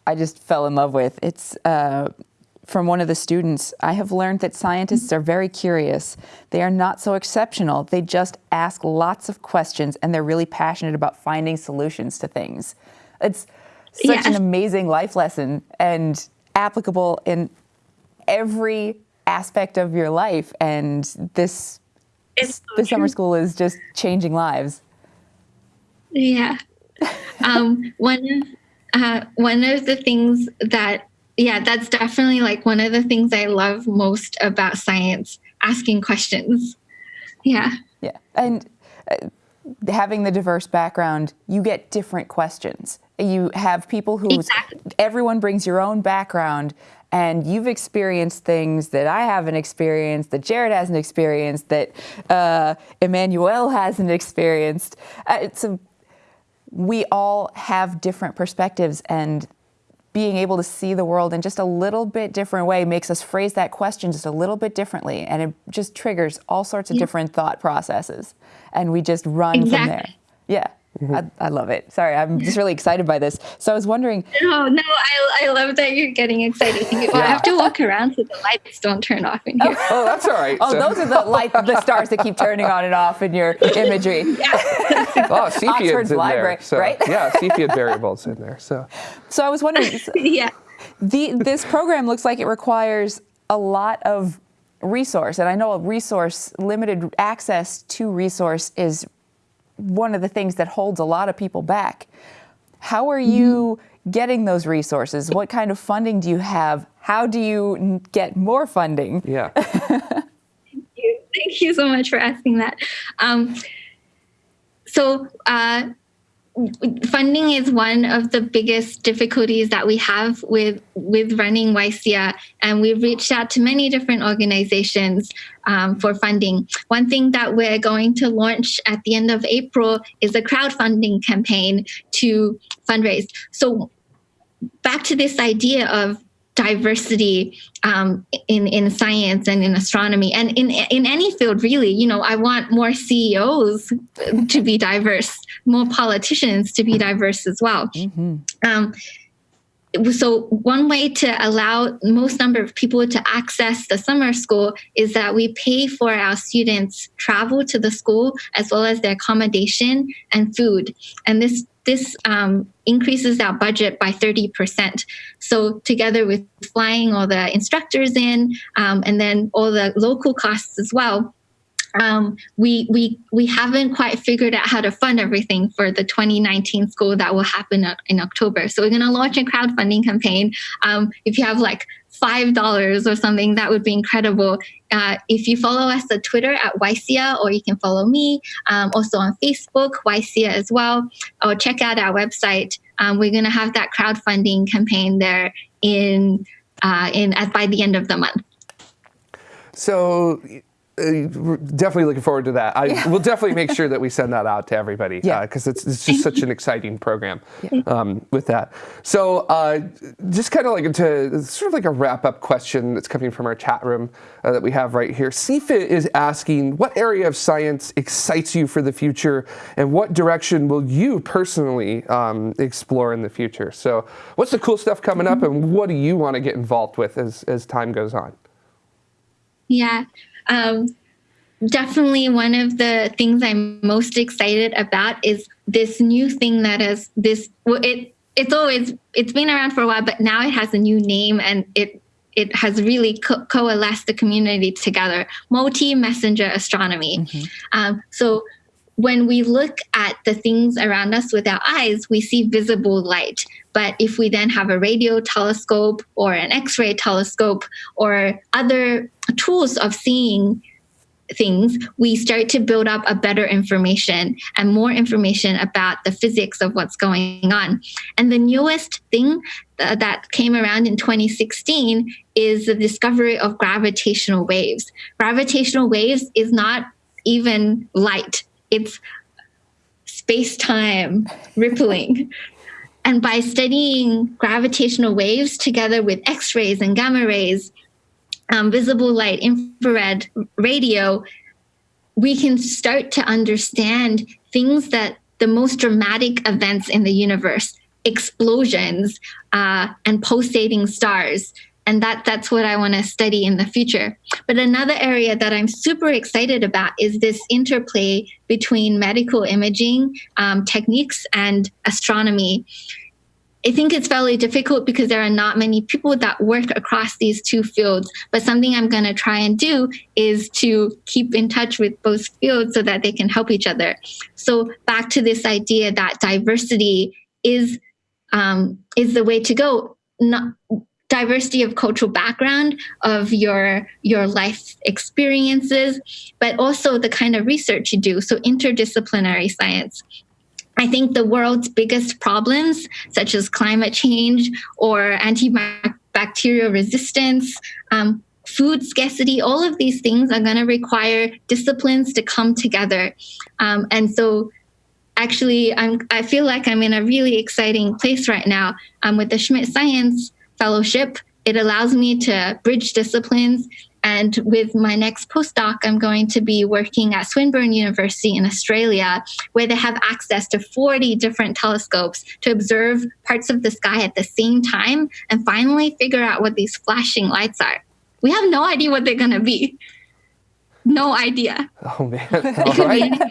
[SPEAKER 3] I just fell in love with. It's uh, from one of the students, I have learned that scientists are very curious. They are not so exceptional. They just ask lots of questions and they're really passionate about finding solutions to things. It's such an amazing life lesson and applicable in every aspect of your life. And this, so the summer school is just changing lives.
[SPEAKER 2] Yeah. um, one, uh, one of the things that yeah, that's definitely like one of the things I love most about science asking questions. Yeah.
[SPEAKER 3] Yeah. And uh, having the diverse background, you get different questions. You have people who exactly. everyone brings your own background and you've experienced things that I haven't experienced, that Jared hasn't experienced, that uh, Emmanuel hasn't experienced. Uh, it's a, we all have different perspectives, and being able to see the world in just a little bit different way makes us phrase that question just a little bit differently and it just triggers all sorts of yeah. different thought processes and we just run exactly. from there yeah. I, I, love it. Sorry, I'm just really excited by this. So I was wondering.
[SPEAKER 2] No, no, I, I love that you're getting excited. Well, yeah. I have to walk around so the lights don't turn off in here.
[SPEAKER 1] Oh, oh that's all right.
[SPEAKER 3] Oh, so. those are the light, the stars that keep turning on and off in your imagery.
[SPEAKER 1] Yeah. oh, Cepheids in library, there. So, right? yeah, Cepheid variables in there. So.
[SPEAKER 3] So I was wondering.
[SPEAKER 2] yeah.
[SPEAKER 3] The this program looks like it requires a lot of resource, and I know a resource limited access to resource is one of the things that holds a lot of people back. How are you mm-hmm. getting those resources? What kind of funding do you have? How do you get more funding?
[SPEAKER 1] Yeah.
[SPEAKER 2] Thank you. Thank you so much for asking that. Um, so, uh, funding is one of the biggest difficulties that we have with with running WAISSYA, and we've reached out to many different organizations um, for funding. One thing that we're going to launch at the end of April is a crowdfunding campaign to fundraise. So back to this idea of diversity um, in in science and in astronomy and in in any field really. You know i want more ceos to be diverse more politicians to be diverse as well. Mm-hmm. um, so one way to allow most number of people to access the summer school is that we pay for our students travel to the school as well as their accommodation and food. And this this um, increases our budget by 30%. So, together with flying all the instructors in um, and then all the local costs as well, um, we we we haven't quite figured out how to fund everything for the 2019 school that will happen in October. So we're going to launch a crowdfunding campaign. Um, if you have like five dollars or something, that would be incredible. Uh, if you follow us on Twitter at WAISSYA, or you can follow me um, also on Facebook, WAISSYA as well, or check out our website. Um, we're going to have that crowdfunding campaign there in uh, in at, by the end of the month.
[SPEAKER 1] So definitely looking forward to that. I yeah. will definitely make sure that we send that out to everybody because yeah. uh, it's, it's just such an exciting program yeah. um, with that. So uh, just kind of like to sort of like a wrap up question that's coming from our chat room uh, that we have right here. CFIT is asking, what area of science excites you for the future and what direction will you personally um, explore in the future? So what's the cool stuff coming up and what do you want to get involved with as, as time goes on?
[SPEAKER 2] Yeah. Um, definitely one of the things I'm most excited about is this new thing that is this it it's always it's been around for a while, but now it has a new name and it it has really co- coalesced the community together. Multi messenger astronomy. Mm-hmm. Um, so when we look at the things around us with our eyes, we see visible light. But if we then have a radio telescope or an X ray telescope or other tools of seeing things, we start to build up a better information and more information about the physics of what's going on. And the newest thing uh, that came around in 2016 is the discovery of gravitational waves. Gravitational waves is not even light it's space time rippling. And by studying gravitational waves together with X rays and gamma rays, um, visible light, infrared, radio, we can start to understand things that the most dramatic events in the universe, explosions uh, and pulsating stars, and that that's what I want to study in the future. But another area that I'm super excited about is this interplay between medical imaging um, techniques and astronomy. I think it's fairly difficult because there are not many people that work across these two fields. But something I'm going to try and do is to keep in touch with both fields so that they can help each other. So back to this idea that diversity is um, is the way to go. Not diversity of cultural background of your your life experiences but also the kind of research you do so interdisciplinary science I think the world's biggest problems, such as climate change or antibacterial resistance, um, food scarcity, all of these things are going to require disciplines to come together. Um, and so, actually, I'm, I feel like I'm in a really exciting place right now um, with the Schmidt Science fellowship. It allows me to bridge disciplines. And with my next postdoc, I'm going to be working at Swinburne University in Australia, where they have access to 40 different telescopes to observe parts of the sky at the same time and finally figure out what these flashing lights are. We have no idea what they're going to be. No idea.
[SPEAKER 1] Oh, man. All right.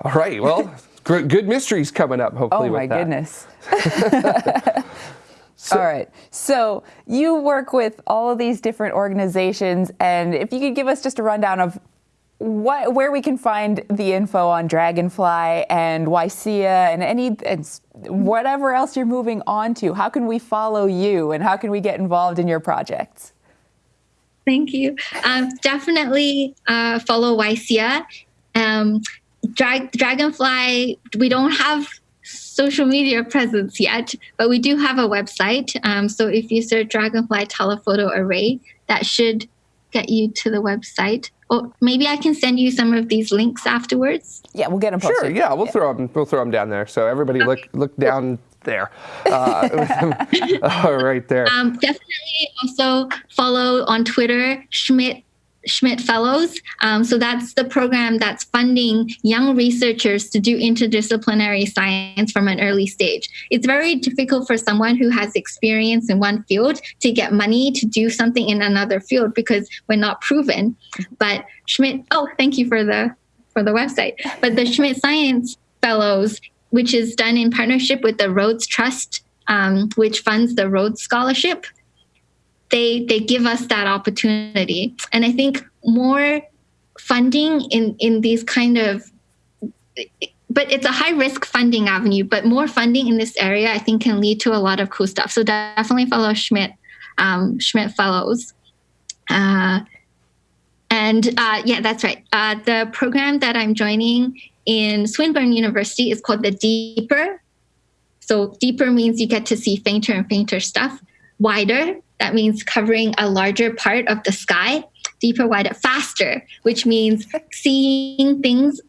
[SPEAKER 1] All right. Well, good mysteries coming up, hopefully.
[SPEAKER 3] Oh, my
[SPEAKER 1] that.
[SPEAKER 3] goodness. So, all right. So you work with all of these different organizations, and if you could give us just a rundown of what, where we can find the info on Dragonfly and WAISSYA and any and whatever else you're moving on to, how can we follow you and how can we get involved in your projects?
[SPEAKER 2] Thank you. Um, definitely uh, follow WAISSYA. Um, Dra- Dragonfly, we don't have social media presence yet, but we do have a website. Um, so if you search Dragonfly Telephoto Array, that should get you to the website. Or maybe I can send you some of these links afterwards.
[SPEAKER 3] Yeah, we'll get them posted.
[SPEAKER 1] Sure. Yeah, we'll yeah. throw them. We'll throw them down there. So everybody okay. look look down there. Uh, right there.
[SPEAKER 2] Um, definitely also follow on Twitter Schmidt Schmidt Fellows. Um, so that's the program that's funding young researchers to do interdisciplinary science from an early stage. It's very difficult for someone who has experience in one field to get money to do something in another field because we're not proven. But Schmidt, oh, thank you for the for the website. But the Schmidt Science Fellows, which is done in partnership with the Rhodes Trust, um, which funds the Rhodes Scholarship they they give us that opportunity. And i think more funding in in these kind of but it's a high risk funding avenue but more funding in this area i think can lead to a lot of cool stuff. So definitely follow schmidt um, schmidt fellows. Uh, and uh, yeah that's right. Uh, the program that i'm joining in swinburne university is called the deeper. So deeper means you get to see fainter and fainter stuff wider that means covering a larger part of the sky deeper wider faster which means seeing things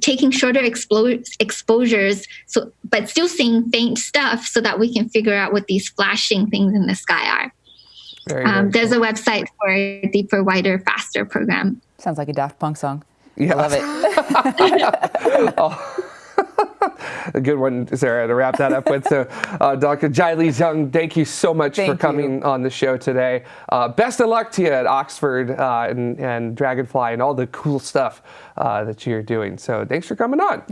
[SPEAKER 2] taking shorter expo- exposures so but still seeing faint stuff so that we can figure out what these flashing things in the sky are very, um, there's cool. a website for a deeper wider faster program
[SPEAKER 3] sounds like a daft punk song
[SPEAKER 1] yeah.
[SPEAKER 3] i love it
[SPEAKER 1] oh. a good one, Sarah, to wrap that up with. So, uh, Dr. Jielai Zhang, thank you so much thank for coming you. on the show today. Uh, best of luck to you at Oxford uh, and, and, Dragonfly and all the cool stuff uh, that you're doing. So, thanks for coming on.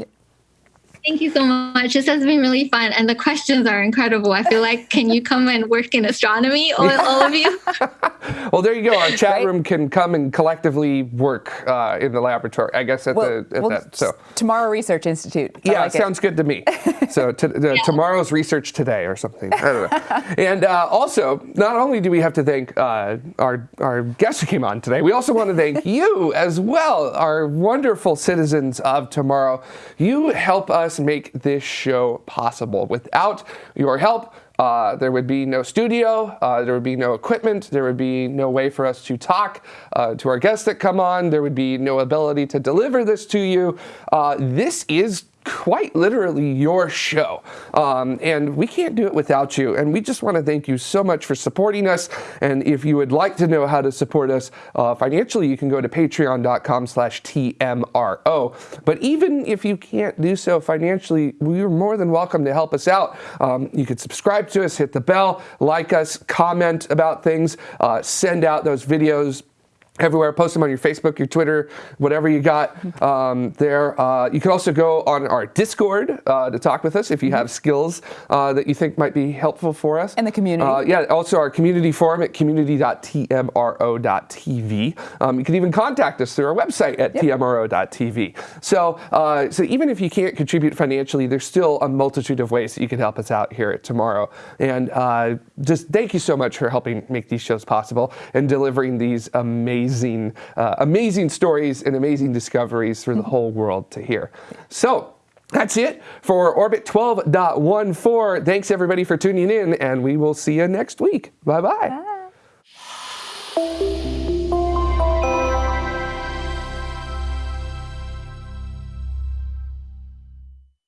[SPEAKER 2] Thank you so much. This has been really fun, and the questions are incredible. I feel like, can you come and work in astronomy, all, all of you?
[SPEAKER 1] well, there you go. Our chat right? room can come and collectively work uh, in the laboratory. I guess at well, the at well, that. So
[SPEAKER 3] tomorrow Research Institute.
[SPEAKER 1] I yeah, like sounds it. good to me. so to, the, yeah. tomorrow's research today or something. I don't know. and uh, also, not only do we have to thank uh, our our guest who came on today, we also want to thank you as well, our wonderful citizens of tomorrow. You help us us make this show possible. Without your help, uh, there would be no studio, uh, there would be no equipment, there would be no way for us to talk uh, to our guests that come on, there would be no ability to deliver this to you. Uh, this is quite literally your show. Um, and we can't do it without you. And we just want to thank you so much for supporting us. And if you would like to know how to support us uh, financially, you can go to patreon.com slash TMRO. But even if you can't do so financially, we're more than welcome to help us out. Um, you could subscribe to us, hit the bell, like us, comment about things, uh, send out those videos everywhere. Post them on your Facebook, your Twitter, whatever you got um, there. Uh, you can also go on our Discord uh, to talk with us if you have skills uh, that you think might be helpful for us.
[SPEAKER 3] And the community.
[SPEAKER 1] Uh, yeah, also our community forum at community.tmro.tv. Um, you can even contact us through our website at yep. tmro.tv. So, uh, so even if you can't contribute financially, there's still a multitude of ways that you can help us out here at Tomorrow. And uh, just thank you so much for helping make these shows possible and delivering these amazing amazing, uh, amazing stories and amazing discoveries for the mm-hmm. whole world to hear. So, that's it for Orbit 12.14. Thanks everybody for tuning in, and we will see you next week. Bye-bye. bye bye